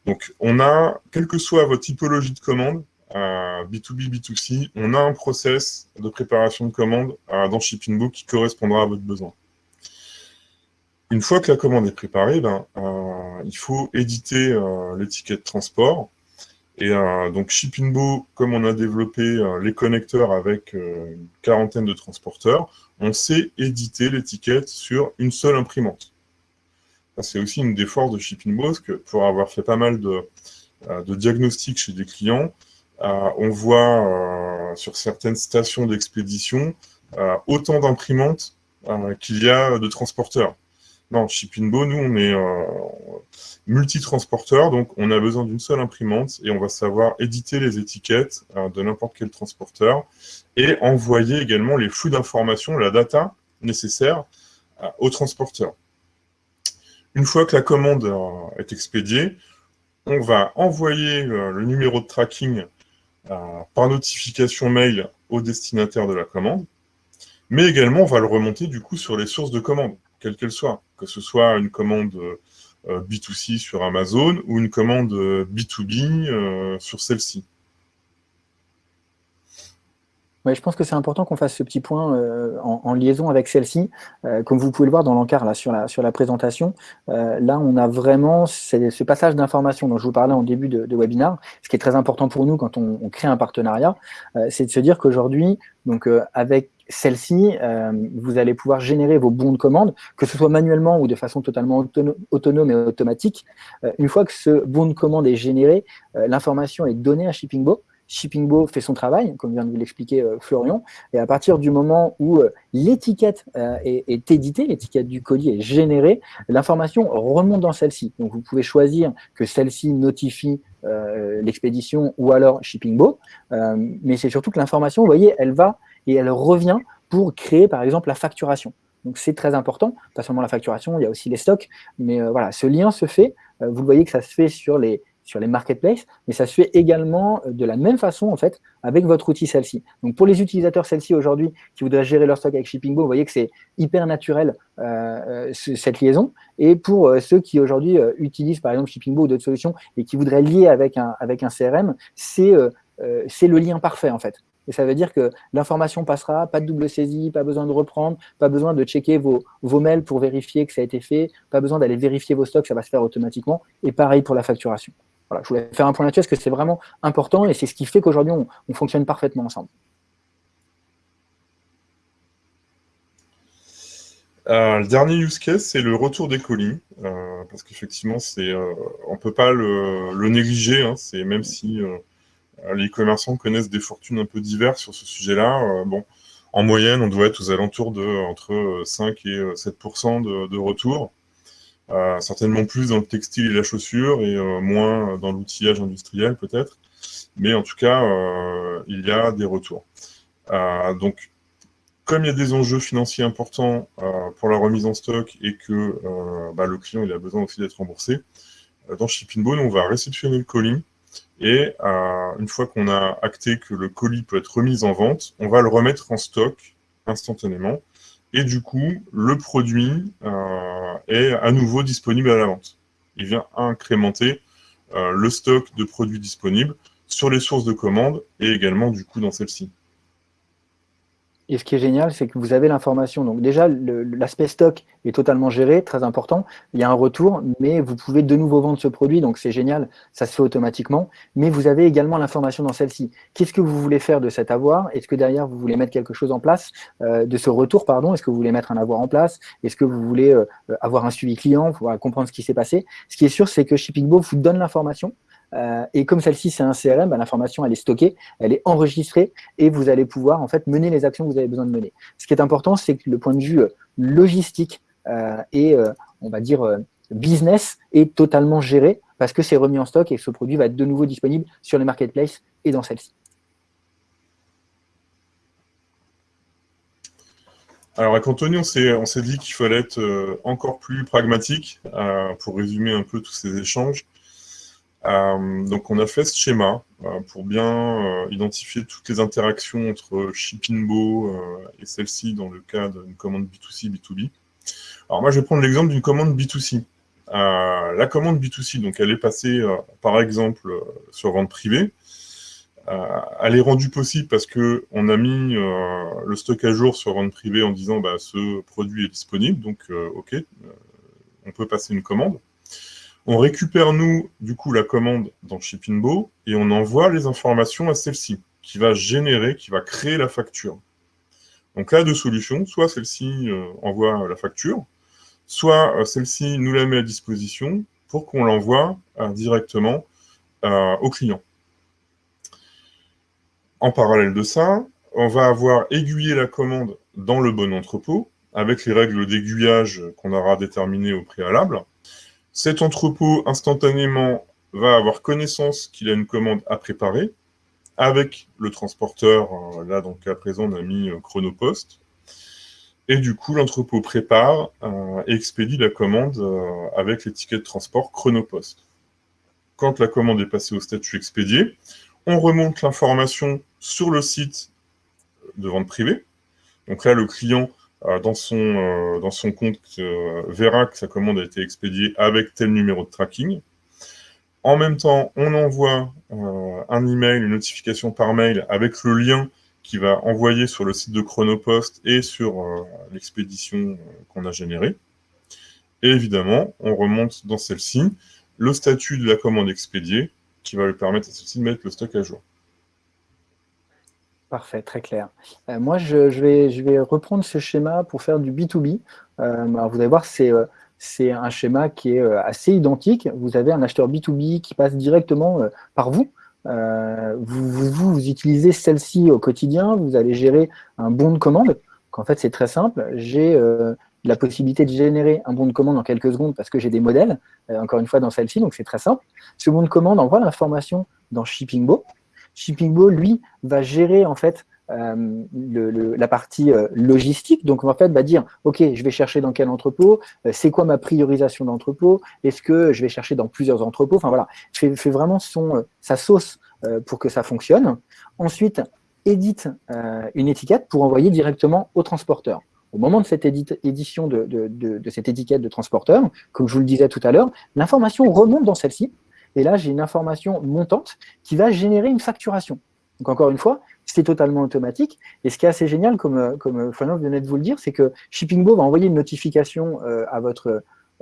Donc, on a, quelle que soit votre typologie de commande, B2B, B2C, on a un process de préparation de commande dans Shipping Book qui correspondra à votre besoin. Une fois que la commande est préparée, ben, il faut éditer l'étiquette transport. Et euh, donc Shippingbo, comme on a développé les connecteurs avec une quarantaine de transporteurs, on sait éditer l'étiquette sur une seule imprimante. C'est aussi une des forces de Shippingbo, parce que pour avoir fait pas mal de diagnostics chez des clients, on voit sur certaines stations d'expédition autant d'imprimantes qu'il y a de transporteurs. Non, Shippingbo, nous, on est euh, multi-transporteur, donc on a besoin d'une seule imprimante et on va savoir éditer les étiquettes euh, de n'importe quel transporteur et envoyer également les flux d'informations, la data nécessaire euh, au transporteur. Une fois que la commande est expédiée, on va envoyer le numéro de tracking par notification mail au destinataire de la commande, mais également on va le remonter du coup sur les sources de commande quelle qu'elle soit, que ce soit une commande euh, B2C sur Amazon ou une commande B2B euh, sur celle-ci. Je pense que c'est important qu'on fasse ce petit point euh, en, liaison avec celle-ci. comme vous pouvez le voir dans l'encart là sur la, sur la présentation, là on a vraiment ce passage d'informations dont je vous parlais en début de, webinaire. Ce qui est très important pour nous quand on, on crée un partenariat, c'est de se dire qu'aujourd'hui, donc avec celle-ci, euh, vous allez pouvoir générer vos bons de commande, que ce soit manuellement ou de façon totalement autonome et automatique. Euh, une fois que ce bon de commande est généré, euh, l'information est donnée à Shippingbo. Shippingbo fait son travail, comme vient de vous l'expliquer Florian, et à partir du moment où l'étiquette est, est, éditée, l'étiquette du colis est générée, l'information remonte dans celle-ci. Donc vous pouvez choisir que celle-ci notifie l'expédition ou alors Shippingbo, mais c'est surtout que l'information, vous voyez, elle va et elle revient pour créer, par exemple, la facturation. Donc, c'est très important, pas seulement la facturation, il y a aussi les stocks, mais euh, voilà, ce lien se fait, euh, vous voyez que ça se fait sur les, sur les marketplaces, mais ça se fait également euh, de la même façon, en fait, avec votre outil celle-ci. Donc, pour les utilisateurs celle-ci aujourd'hui, qui voudraient gérer leur stock avec Shippingbo, vous voyez que c'est hyper naturel, cette liaison, et pour ceux qui aujourd'hui utilisent, par exemple, Shippingbo ou d'autres solutions, et qui voudraient lier avec un, avec un CRM, c'est le lien parfait, en fait. Et ça veut dire que l'information passera, pas de double saisie, pas besoin de reprendre, pas besoin de checker vos, vos mails pour vérifier que ça a été fait, pas besoin d'aller vérifier vos stocks, ça va se faire automatiquement. Et pareil pour la facturation. Voilà, je voulais faire un point là-dessus parce que c'est vraiment important et c'est ce qui fait qu'aujourd'hui, on, fonctionne parfaitement ensemble. Euh, le dernier use case, c'est le retour des colis, euh, parce qu'effectivement, euh, on ne peut pas le, négliger, hein, même si les commerçants connaissent des fortunes un peu diverses sur ce sujet-là. Bon, en moyenne, on doit être aux alentours de entre 5 et 7 de, de retour. Euh, certainement plus dans le textile et la chaussure et moins dans l'outillage industriel peut-être. Mais en tout cas, il y a des retours. donc, comme il y a des enjeux financiers importants pour la remise en stock et que bah, le client il a besoin aussi d'être remboursé, dans Shipping Bone, on va réceptionner le colis et euh, une fois qu'on a acté que le colis peut être remis en vente, on va le remettre en stock instantanément. Et du coup, le produit euh, est à nouveau disponible à la vente. Il vient incrémenter euh, le stock de produits disponibles sur les sources de commandes et également du coup dans celle-ci. Et ce qui est génial, c'est que vous avez l'information. Donc déjà, l'aspect stock est totalement géré, très important. Il y a un retour, mais vous pouvez de nouveau vendre ce produit, donc c'est génial, ça se fait automatiquement. Mais vous avez également l'information dans celle-ci. Qu'est-ce que vous voulez faire de cet avoir? Est-ce que derrière, vous voulez mettre quelque chose en place euh, de ce retour pardon? Est-ce que vous voulez mettre un avoir en place? Est-ce que vous voulez euh, avoir un suivi client? Pour comprendre ce qui s'est passé Ce qui est sûr, c'est que ShippingBo vous donne l'information, euh, et comme celle-ci, c'est un CRM, bah, l'information, elle est stockée, elle est enregistrée, et vous allez pouvoir en fait mener les actions que vous avez besoin de mener. Ce qui est important, c'est que le point de vue euh, logistique euh, et, on va dire, business est totalement géré, parce que c'est remis en stock et ce produit va être de nouveau disponible sur les marketplaces et dans celle-ci. Alors avec Anthony, on s'est dit qu'il fallait être encore plus pragmatique pour résumer un peu tous ces échanges. Euh, donc on a fait ce schéma euh, pour bien euh, identifier toutes les interactions entre Shippingbo et celle-ci dans le cas d'une commande B2C, B2B. Alors moi je vais prendre l'exemple d'une commande B2C. la commande B2C, donc elle est passée, par exemple, sur vente privée, elle est rendue possible parce qu'on a mis le stock à jour sur vente privée en disant bah, ce produit est disponible, donc ok, on peut passer une commande. On récupère, nous, du coup, la commande dans Shippingbo et on envoie les informations à celle-ci, qui va générer, qui va créer la facture. Donc là, deux solutions. Soit celle-ci euh, envoie la facture, soit euh, celle-ci nous la met à disposition pour qu'on l'envoie euh, directement au client. En parallèle de ça, on va avoir aiguillé la commande dans le bon entrepôt, avec les règles d'aiguillage qu'on aura déterminées au préalable. Cet entrepôt, instantanément, va avoir connaissance qu'il a une commande à préparer avec le transporteur. Euh, là, donc à présent, on a mis euh, Chronopost. Et du coup, l'entrepôt prépare euh, et expédie la commande avec l'étiquette de transport Chronopost. Quand la commande est passée au statut expédié, on remonte l'information sur le site de vente privée. Donc là, le client dans, son, euh, dans son compte euh, verra que sa commande a été expédiée avec tel numéro de tracking. En même temps, on envoie un email, une notification par mail avec le lien qui va envoyer sur le site de Chronopost et sur l'expédition qu'on a générée. Et évidemment, on remonte dans celle-ci le statut de la commande expédiée qui va lui permettre à celle-ci de mettre le stock à jour. Parfait, très clair. Euh, moi, je, vais, reprendre ce schéma pour faire du B2B. Euh, vous allez voir, c'est euh, un schéma qui est assez identique. Vous avez un acheteur B2B qui passe directement par vous. Vous, vous, vous, utilisez celle-ci au quotidien, vous allez gérer un bon de commande. En fait, c'est très simple. J'ai la possibilité de générer un bon de commande en quelques secondes parce que j'ai des modèles, encore une fois, dans celle-ci, donc c'est très simple. Ce bon de commande envoie l'information dans Shippingbo. Shippingbo, lui, va gérer en fait euh, la partie euh, logistique. Donc, en fait, va dire, OK, je vais chercher dans quel entrepôt, euh, c'est quoi ma priorisation d'entrepôt, est-ce que je vais chercher dans plusieurs entrepôts? Enfin, voilà, fait, fait vraiment sa sauce pour que ça fonctionne. Ensuite, édite une étiquette pour envoyer directement au transporteur. Au moment de cette édition de, de, cette étiquette de transporteur, comme je vous le disais tout à l'heure, l'information remonte dans celle-ci, et là, j'ai une information montante qui va générer une facturation. Donc encore une fois, c'est totalement automatique. Et ce qui est assez génial, comme, comme venait de vous le dire, c'est que Shippingbo va envoyer une notification euh,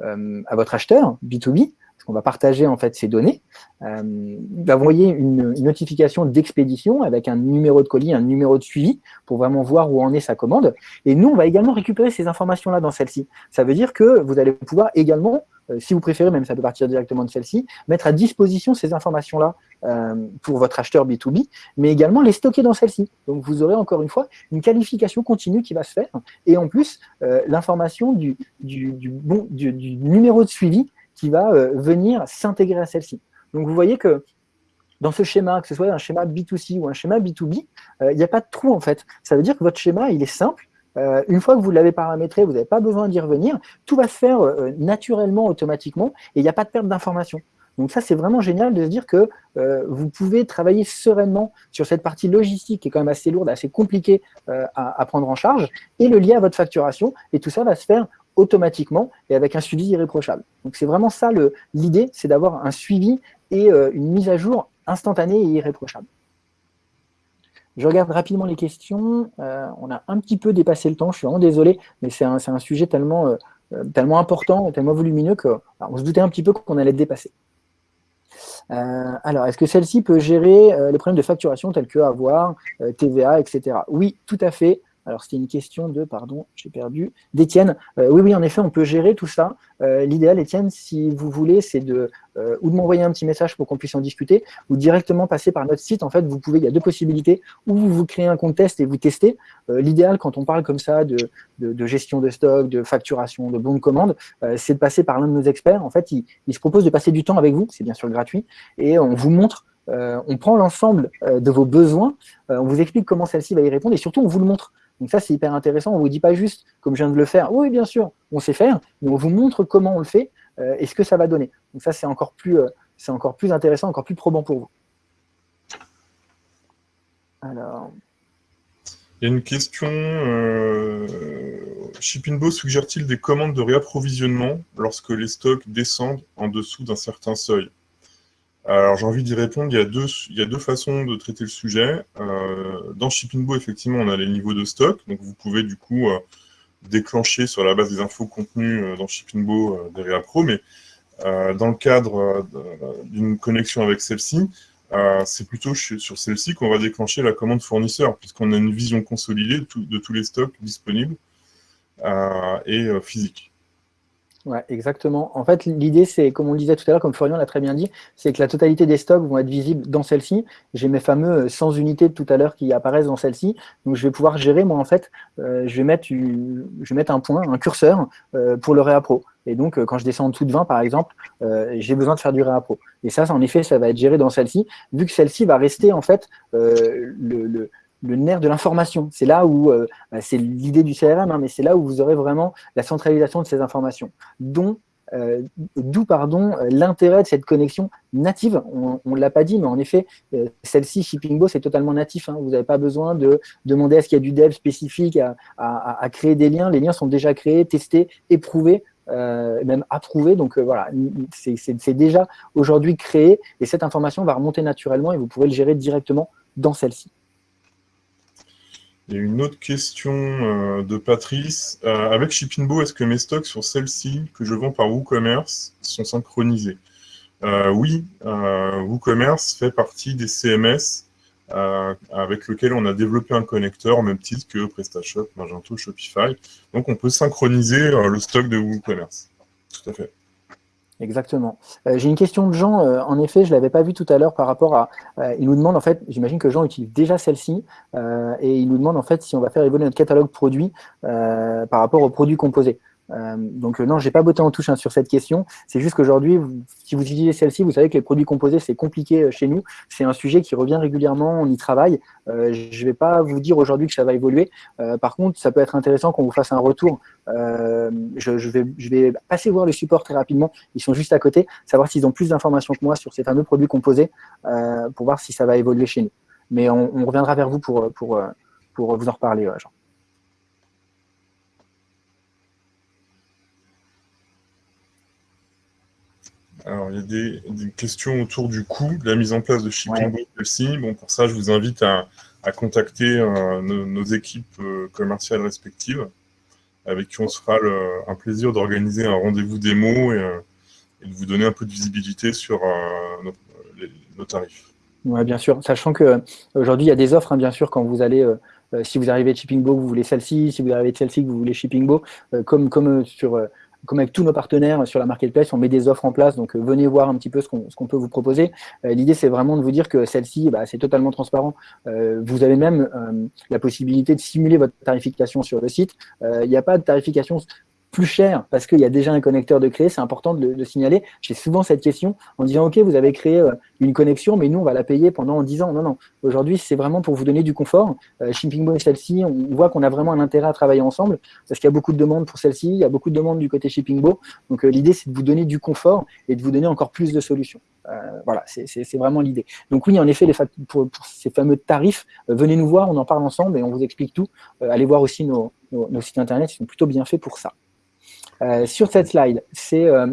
euh, à votre acheteur, B2B, qu'on va partager en fait ces données. Euh, il va envoyer une, notification d'expédition avec un numéro de colis, un numéro de suivi, pour vraiment voir où en est sa commande. Et nous, on va également récupérer ces informations-là dans celle-ci. Ça veut dire que vous allez pouvoir également euh, si vous préférez, même ça peut partir directement de celle-ci, mettre à disposition ces informations-là euh, pour votre acheteur B2B, mais également les stocker dans celle-ci. Donc vous aurez encore une fois une qualification continue qui va se faire, et en plus euh, l'information du, numéro de suivi qui va venir s'intégrer à celle-ci. Donc vous voyez que dans ce schéma, que ce soit un schéma B2C ou un schéma B2B, il n'y a pas de trou en fait. Ça veut dire que votre schéma, il est simple, euh, une fois que vous l'avez paramétré, vous n'avez pas besoin d'y revenir. Tout va se faire euh, naturellement, automatiquement, et il n'y a pas de perte d'information. Donc ça, c'est vraiment génial de se dire que euh, vous pouvez travailler sereinement sur cette partie logistique qui est quand même assez lourde, assez compliquée à, prendre en charge, et le lier à votre facturation, et tout ça va se faire automatiquement et avec un suivi irréprochable. Donc c'est vraiment ça l'idée, c'est d'avoir un suivi et une mise à jour instantanée et irréprochable. Je regarde rapidement les questions. Euh, on a un petit peu dépassé le temps, je suis vraiment désolé, mais c'est un, sujet tellement, euh, euh, important, tellement volumineux qu'on se doutait un petit peu qu'on allait dépasser. alors, est-ce que celle-ci peut gérer les problèmes de facturation tels que avoir, TVA, etc. Oui, tout à fait. Alors, c'était une question de, pardon, j'ai perdu, d'Étienne. Euh, oui, oui, en effet, on peut gérer tout ça. Euh, l'idéal, Étienne, si vous voulez, c'est de euh, ou de m'envoyer un petit message pour qu'on puisse en discuter, ou directement passer par notre site. En fait, vous pouvez, il y a deux possibilités. Ou vous, créez un compte test et vous testez. L'idéal, quand on parle comme ça de, gestion de stock, de facturation, de bons de commande, c'est de passer par l'un de nos experts. En fait, il, se propose de passer du temps avec vous, c'est bien sûr gratuit, et on vous montre on prend l'ensemble de vos besoins, on vous explique comment celle-ci va y répondre et surtout on vous le montre. Donc ça, c'est hyper intéressant. On ne vous dit pas juste, comme je viens de le faire, oui, bien sûr, on sait faire, mais on vous montre comment on le fait euh, et ce que ça va donner. Donc ça, c'est encore, plus, euh, encore plus intéressant, encore plus probant pour vous. Alors... Il y a une question. Euh, suggère-t-il des commandes de réapprovisionnement lorsque les stocks descendent en dessous d'un certain seuil? Alors, j'ai envie d'y répondre. Il y, a deux, il y a deux façons de traiter le sujet. Euh, dans Shippingbo, effectivement, on a les niveaux de stock. Donc, vous pouvez du coup euh, déclencher sur la base des infos contenues euh, dans Shippingbo des réappro. Mais dans le cadre d'une connexion avec celle-ci, c'est plutôt sur celle-ci qu'on va déclencher la commande fournisseur, puisqu'on a une vision consolidée de, tous les stocks disponibles et physiques. Ouais, exactement. En fait, l'idée, c'est, comme on le disait tout à l'heure, comme Florian l'a très bien dit, c'est que la totalité des stocks vont être visibles dans celle-ci. J'ai mes fameux 100 unités de tout à l'heure qui apparaissent dans celle-ci. Donc, je vais pouvoir gérer, moi, en fait, je, vais mettre, je vais mettre un point, un curseur pour le réappro. Et donc, euh, quand je descends en dessous de 20, par exemple, euh, j'ai besoin de faire du réappro. Et ça, en effet, ça va être géré dans celle-ci, vu que celle-ci va rester, en fait, euh, le, nerf de l'information. C'est là où, bah, c'est l'idée du CRM, hein, mais c'est là où vous aurez vraiment la centralisation de ces informations, dont d'où pardon l'intérêt de cette connexion native. On ne l'a pas dit, mais en effet, celle-ci, Shippingbo, c'est totalement natif. Hein. Vous n'avez pas besoin de demander à ce qu'il y a du dev spécifique à, à, créer des liens. Les liens sont déjà créés, testés, éprouvés euh, même approuvé. Donc euh, voilà, c'est déjà aujourd'hui créé et cette information va remonter naturellement et vous pourrez le gérer directement dans celle-ci. Il y a une autre question euh, de Patrice. avec Shippingbo, est-ce que mes stocks sur celle-ci que je vends par WooCommerce sont synchronisés? Oui, WooCommerce fait partie des CMS euh, avec lequel on a développé un connecteur, même titre que PrestaShop, Magento, Shopify. Donc, on peut synchroniser euh, le stock de WooCommerce. Tout à fait. Exactement. Euh, j'ai une question de Jean, en effet, je ne l'avais pas vu tout à l'heure par rapport à... il nous demande, en fait, j'imagine que Jean utilise déjà celle-ci, et il nous demande, en fait, si on va faire évoluer notre catalogue produit par rapport aux produits composés. Euh, donc euh, non, j'ai pas botté en touche hein, sur cette question. C'est juste qu'aujourd'hui, si vous utilisez celle-ci, vous savez que les produits composés, c'est compliqué euh, chez nous. C'est un sujet qui revient régulièrement, on y travaille. Euh, je vais pas vous dire aujourd'hui que ça va évoluer. par contre, ça peut être intéressant qu'on vous fasse un retour. Je, vais, je vais passer voir le support très rapidement. Ils sont juste à côté, savoir s'ils ont plus d'informations que moi sur ces fameux produits composés pour voir si ça va évoluer chez nous. Mais on, reviendra vers vous pour, pour, pour vous en reparler, Jean. Alors, il y a des, questions autour du coût de la mise en place de Shippingbo aussi. Bon, pour ça, je vous invite à, contacter euh, nos, équipes euh, commerciales respectives, avec qui on se fera un plaisir d'organiser un rendez-vous démo et, euh, et, de vous donner un peu de visibilité sur nos, tarifs. Oui, bien sûr. Sachant qu'aujourd'hui, il y a des offres, hein, bien sûr, quand vous allez si vous arrivez de Shippingbo, vous voulez celle-ci, si vous arrivez de celle-ci, vous voulez Shippingbo, comme, comme sur comme avec tous nos partenaires sur la marketplace, on met des offres en place, donc euh, venez voir un petit peu ce qu'on peut vous proposer. Euh, l'idée, c'est vraiment de vous dire que celle-ci, bah, c'est totalement transparent. Euh, vous avez même la possibilité de simuler votre tarification sur le site. Il n'y a pas de tarification plus cher parce qu'il y a déjà un connecteur de créer, c'est important de le, signaler. J'ai souvent cette question en disant, OK, vous avez créé euh, une connexion, mais nous, on va la payer pendant 10 ans. Non, non. Aujourd'hui, c'est vraiment pour vous donner du confort. Euh, Shippingbo et celle-ci, on voit qu'on a vraiment un intérêt à travailler ensemble parce qu'il y a beaucoup de demandes pour celle-ci, il y a beaucoup de demandes du côté Shippingbo. Donc, euh, l'idée, c'est de vous donner du confort et de vous donner encore plus de solutions. voilà, c'est vraiment l'idée. Donc oui, en effet, les pour, ces fameux tarifs, venez nous voir, on en parle ensemble et on vous explique tout. allez voir aussi nos, nos sites internet, ils sont plutôt bien faits pour ça. Euh, sur cette slide, c'est euh,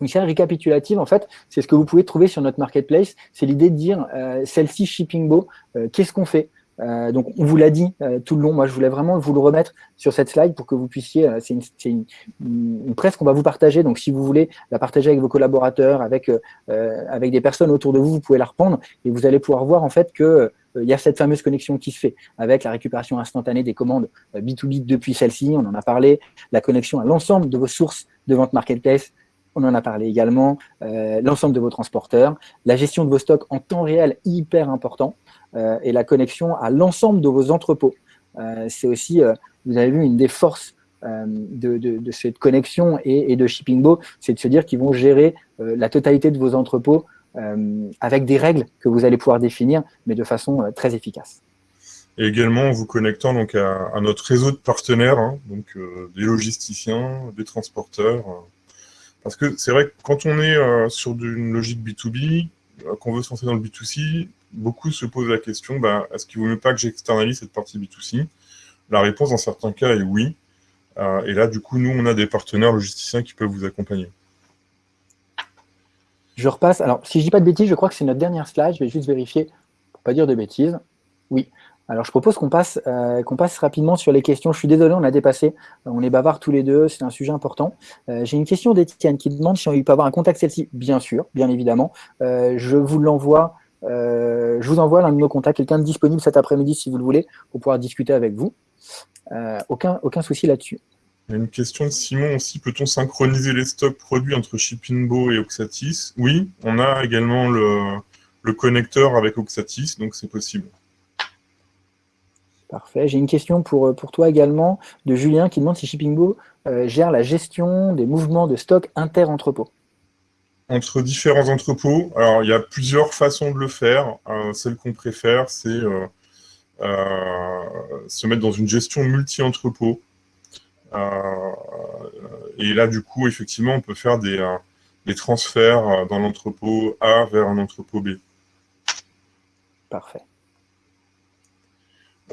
une série récapitulative, en fait, c'est ce que vous pouvez trouver sur notre marketplace. C'est l'idée de dire, euh, celle-ci, Shippingbo, qu'est-ce qu'on fait? Donc, on vous l'a dit tout le long. Moi, je voulais vraiment vous le remettre sur cette slide pour que vous puissiez. c'est une, une, presse qu'on va vous partager. Donc, si vous voulez la partager avec vos collaborateurs, avec avec des personnes autour de vous, vous pouvez la reprendre et vous allez pouvoir voir en fait que euh, il y a cette fameuse connexion qui se fait avec la récupération instantanée des commandes B2B euh, depuis celle-ci, on en a parlé, la connexion à l'ensemble de vos sources de vente marketplace, on en a parlé également, euh, l'ensemble de vos transporteurs, la gestion de vos stocks en temps réel, hyper important, et la connexion à l'ensemble de vos entrepôts. C'est aussi, vous avez vu, une des forces de, cette connexion et, et de Shippingbo, c'est de se dire qu'ils vont gérer la totalité de vos entrepôts euh, avec des règles que vous allez pouvoir définir, mais de façon euh, très efficace. Et également en vous connectant donc à, notre réseau de partenaires, hein, donc euh, des logisticiens, des transporteurs. parce que c'est vrai que quand on est sur une logique B2B, qu'on veut se lancer dans le B2C, beaucoup se posent la question, bah, est-ce qu'il vaut mieux pas que j'externalise cette partie B2C La réponse, dans certains cas, est oui. Euh, et là, du coup, nous, on a des partenaires logisticiens qui peuvent vous accompagner. Je repasse. Alors, si je dis pas de bêtises, je crois que c'est notre dernière slide. Je vais juste vérifier pour ne pas dire de bêtises. Oui. Alors, je propose qu'on passe, euh, qu'on passe rapidement sur les questions. Je suis désolé, on a dépassé. On est bavards tous les deux, c'est un sujet important. Euh, j'ai une question d'Étienne qui demande si on peut avoir un contact celle-ci. Bien sûr, bien évidemment. je vous l'envoie. je vous envoie l'un de nos contacts, quelqu'un de disponible cet après-midi si vous le voulez, pour pouvoir discuter avec vous. Euh, aucun, aucun souci là-dessus. Il y a une question de Simon aussi. Peut-on synchroniser les stocks produits entre Shippingbo et Oxatis? Oui, on a également le, connecteur avec Oxatis, donc c'est possible. Parfait. J'ai une question pour, pour toi également de Julien qui demande si Shippingbo euh, gère la gestion des mouvements de stock inter-entrepôts. Entre différents entrepôts, alors il y a plusieurs façons de le faire. Euh, celle qu'on préfère, c'est euh, se mettre dans une gestion multi-entrepôt. Euh, et là, du coup, effectivement, on peut faire des, euh, des transferts dans l'entrepôt A vers un entrepôt B. Parfait.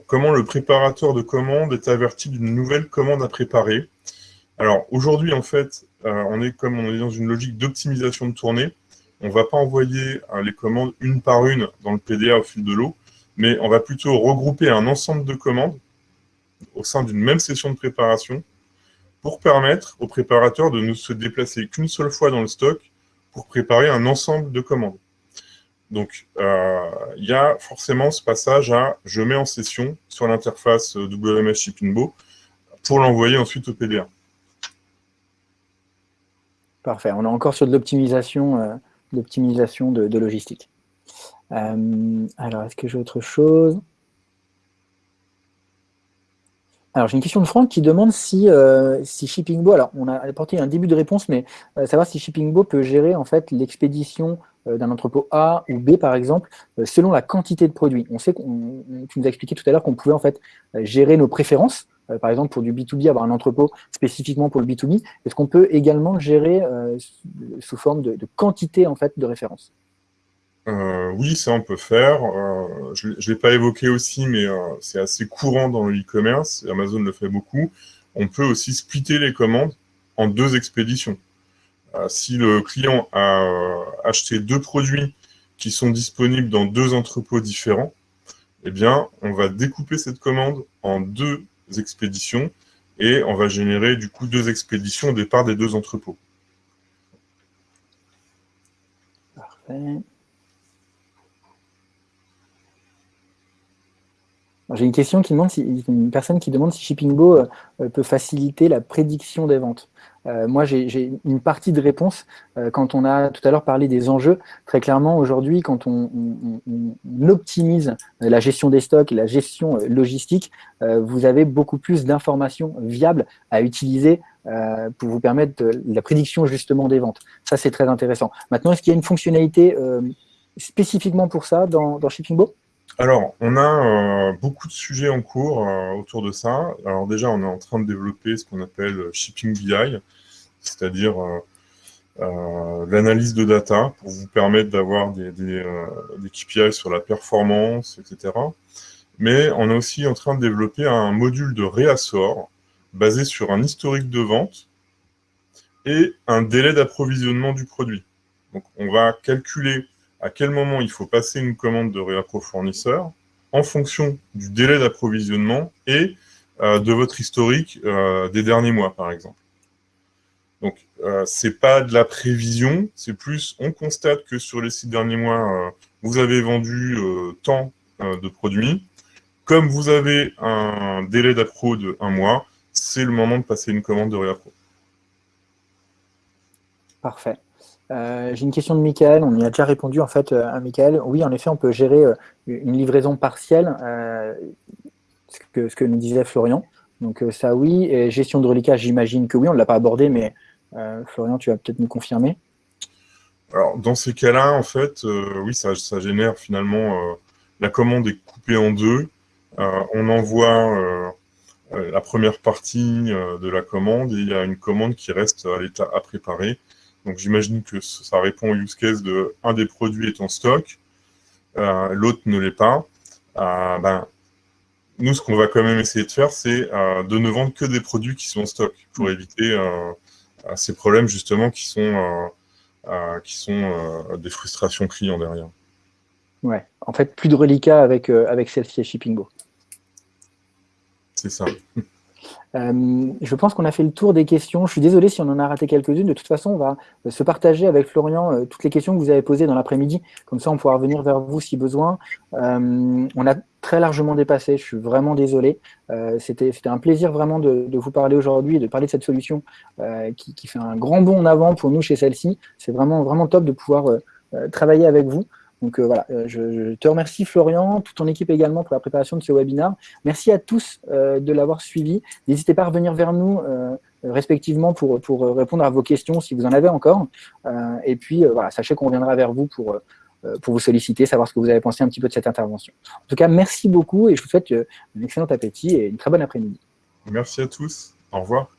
Comment le préparateur de commande est averti d'une nouvelle commande à préparer? Alors, aujourd'hui, en fait, on est comme on est dans une logique d'optimisation de tournée. On ne va pas envoyer les commandes une par une dans le PDA au fil de l'eau mais on va plutôt regrouper un ensemble de commandes au sein d'une même session de préparation pour permettre au préparateur de ne se déplacer qu'une seule fois dans le stock pour préparer un ensemble de commandes. Donc, euh, il y a forcément ce passage à « je mets en session sur l'interface WMS Shippingbo pour l'envoyer ensuite au PDA. Parfait. On est encore sur de l'optimisation euh, de logistique. Euh, alors, est-ce que j'ai autre chose? Alors, j'ai une question de Franck qui demande si, euh, si Shippingbo, alors on a apporté un début de réponse, mais euh, savoir si Shippingbo peut gérer en fait l'expédition d'un entrepôt A ou B, par exemple, selon la quantité de produits. On sait qu'on, tu nous as expliqué tout à l'heure qu'on pouvait en fait gérer nos préférences, par exemple pour du B2B, avoir un entrepôt spécifiquement pour le B2B. Est-ce qu'on peut également le gérer sous forme de, de, quantité en fait de références euh, oui, ça on peut faire. Euh, je ne l'ai pas évoqué aussi, mais euh, c'est assez courant dans le e-commerce. Amazon le fait beaucoup. On peut aussi splitter les commandes en deux expéditions. si le client a acheté deux produits qui sont disponibles dans deux entrepôts différents, eh bien, on va découper cette commande en deux expéditions et on va générer du coup deux expéditions au départ des deux entrepôts. J'ai une question qui demande si, une personne qui demande si Shippingbo euh, peut faciliter la prédiction des ventes. Euh, moi, j'ai une partie de réponse euh, quand on a tout à l'heure parlé des enjeux. Très clairement, aujourd'hui, quand on, optimise la gestion des stocks et la gestion logistique, vous avez beaucoup plus d'informations viables à utiliser pour vous permettre la prédiction justement des ventes. Ça, c'est très intéressant. Maintenant, est-ce qu'il y a une fonctionnalité spécifiquement pour ça dans, dans Shippingbo alors, on a euh, beaucoup de sujets en cours euh, autour de ça. Alors déjà, on est en train de développer ce qu'on appelle euh, Shipping BI, c'est-à-dire l'analyse de data pour vous permettre d'avoir des, des, KPI sur la performance, etc. Mais on est aussi en train de développer un module de réassort basé sur un historique de vente et un délai d'approvisionnement du produit. Donc, on va calculer à quel moment il faut passer une commande de réappro fournisseur en fonction du délai d'approvisionnement et euh, de votre historique euh, des derniers mois, par exemple. Donc, euh, ce n'est pas de la prévision, c'est plus, on constate que sur les six derniers mois, vous avez vendu tant de produits. Comme vous avez un délai d'appro de un mois, c'est le moment de passer une commande de réappro. Parfait. Euh, j'ai une question de Michael, on y a déjà répondu en fait euh, à Michael. Oui, en effet, on peut gérer euh, une livraison partielle, ce que, nous disait Florian. Donc ça oui, et gestion de reliquat, j'imagine que oui, on ne l'a pas abordé, mais Florian, tu vas peut-être nous confirmer. Alors dans ces cas-là, en fait, oui, ça, ça, génère finalement, la commande est coupée en deux, on envoie la première partie de la commande et il y a une commande qui reste à l'état à préparer donc j'imagine que ça répond au use case de un des produits est en stock. l'autre ne l'est pas, ben, nous, ce qu'on va quand même essayer de faire, c'est de ne vendre que des produits qui sont en stock pour éviter ces problèmes justement qui sont, qui sont des frustrations clients derrière. Ouais, en fait, plus de reliquats avec, avec celle-ci et Shippingbo. C'est ça. Euh, je pense qu'on a fait le tour des questions. Je suis désolé si on en a raté quelques-unes. De toute façon, on va euh, se partager avec Florian euh, toutes les questions que vous avez posées dans l'après-midi. Comme ça, on pourra revenir vers vous si besoin. on a très largement dépassé. Je suis vraiment désolé. C'était un plaisir vraiment de, vous parler aujourd'hui de parler de cette solution qui, qui, fait un grand bond en avant pour nous chez celle-ci. C'est vraiment, vraiment top de pouvoir travailler avec vous. Donc euh, voilà, euh, je, te remercie Florian, toute ton équipe également pour la préparation de ce webinaire. Merci à tous euh, de l'avoir suivi. N'hésitez pas à revenir vers nous respectivement pour, pour répondre à vos questions si vous en avez encore. et puis voilà, sachez qu'on reviendra vers vous pour, pour vous solliciter, savoir ce que vous avez pensé un petit peu de cette intervention. En tout cas, merci beaucoup et je vous souhaite un excellent appétit et une très bonne après-midi. Merci à tous. Au revoir.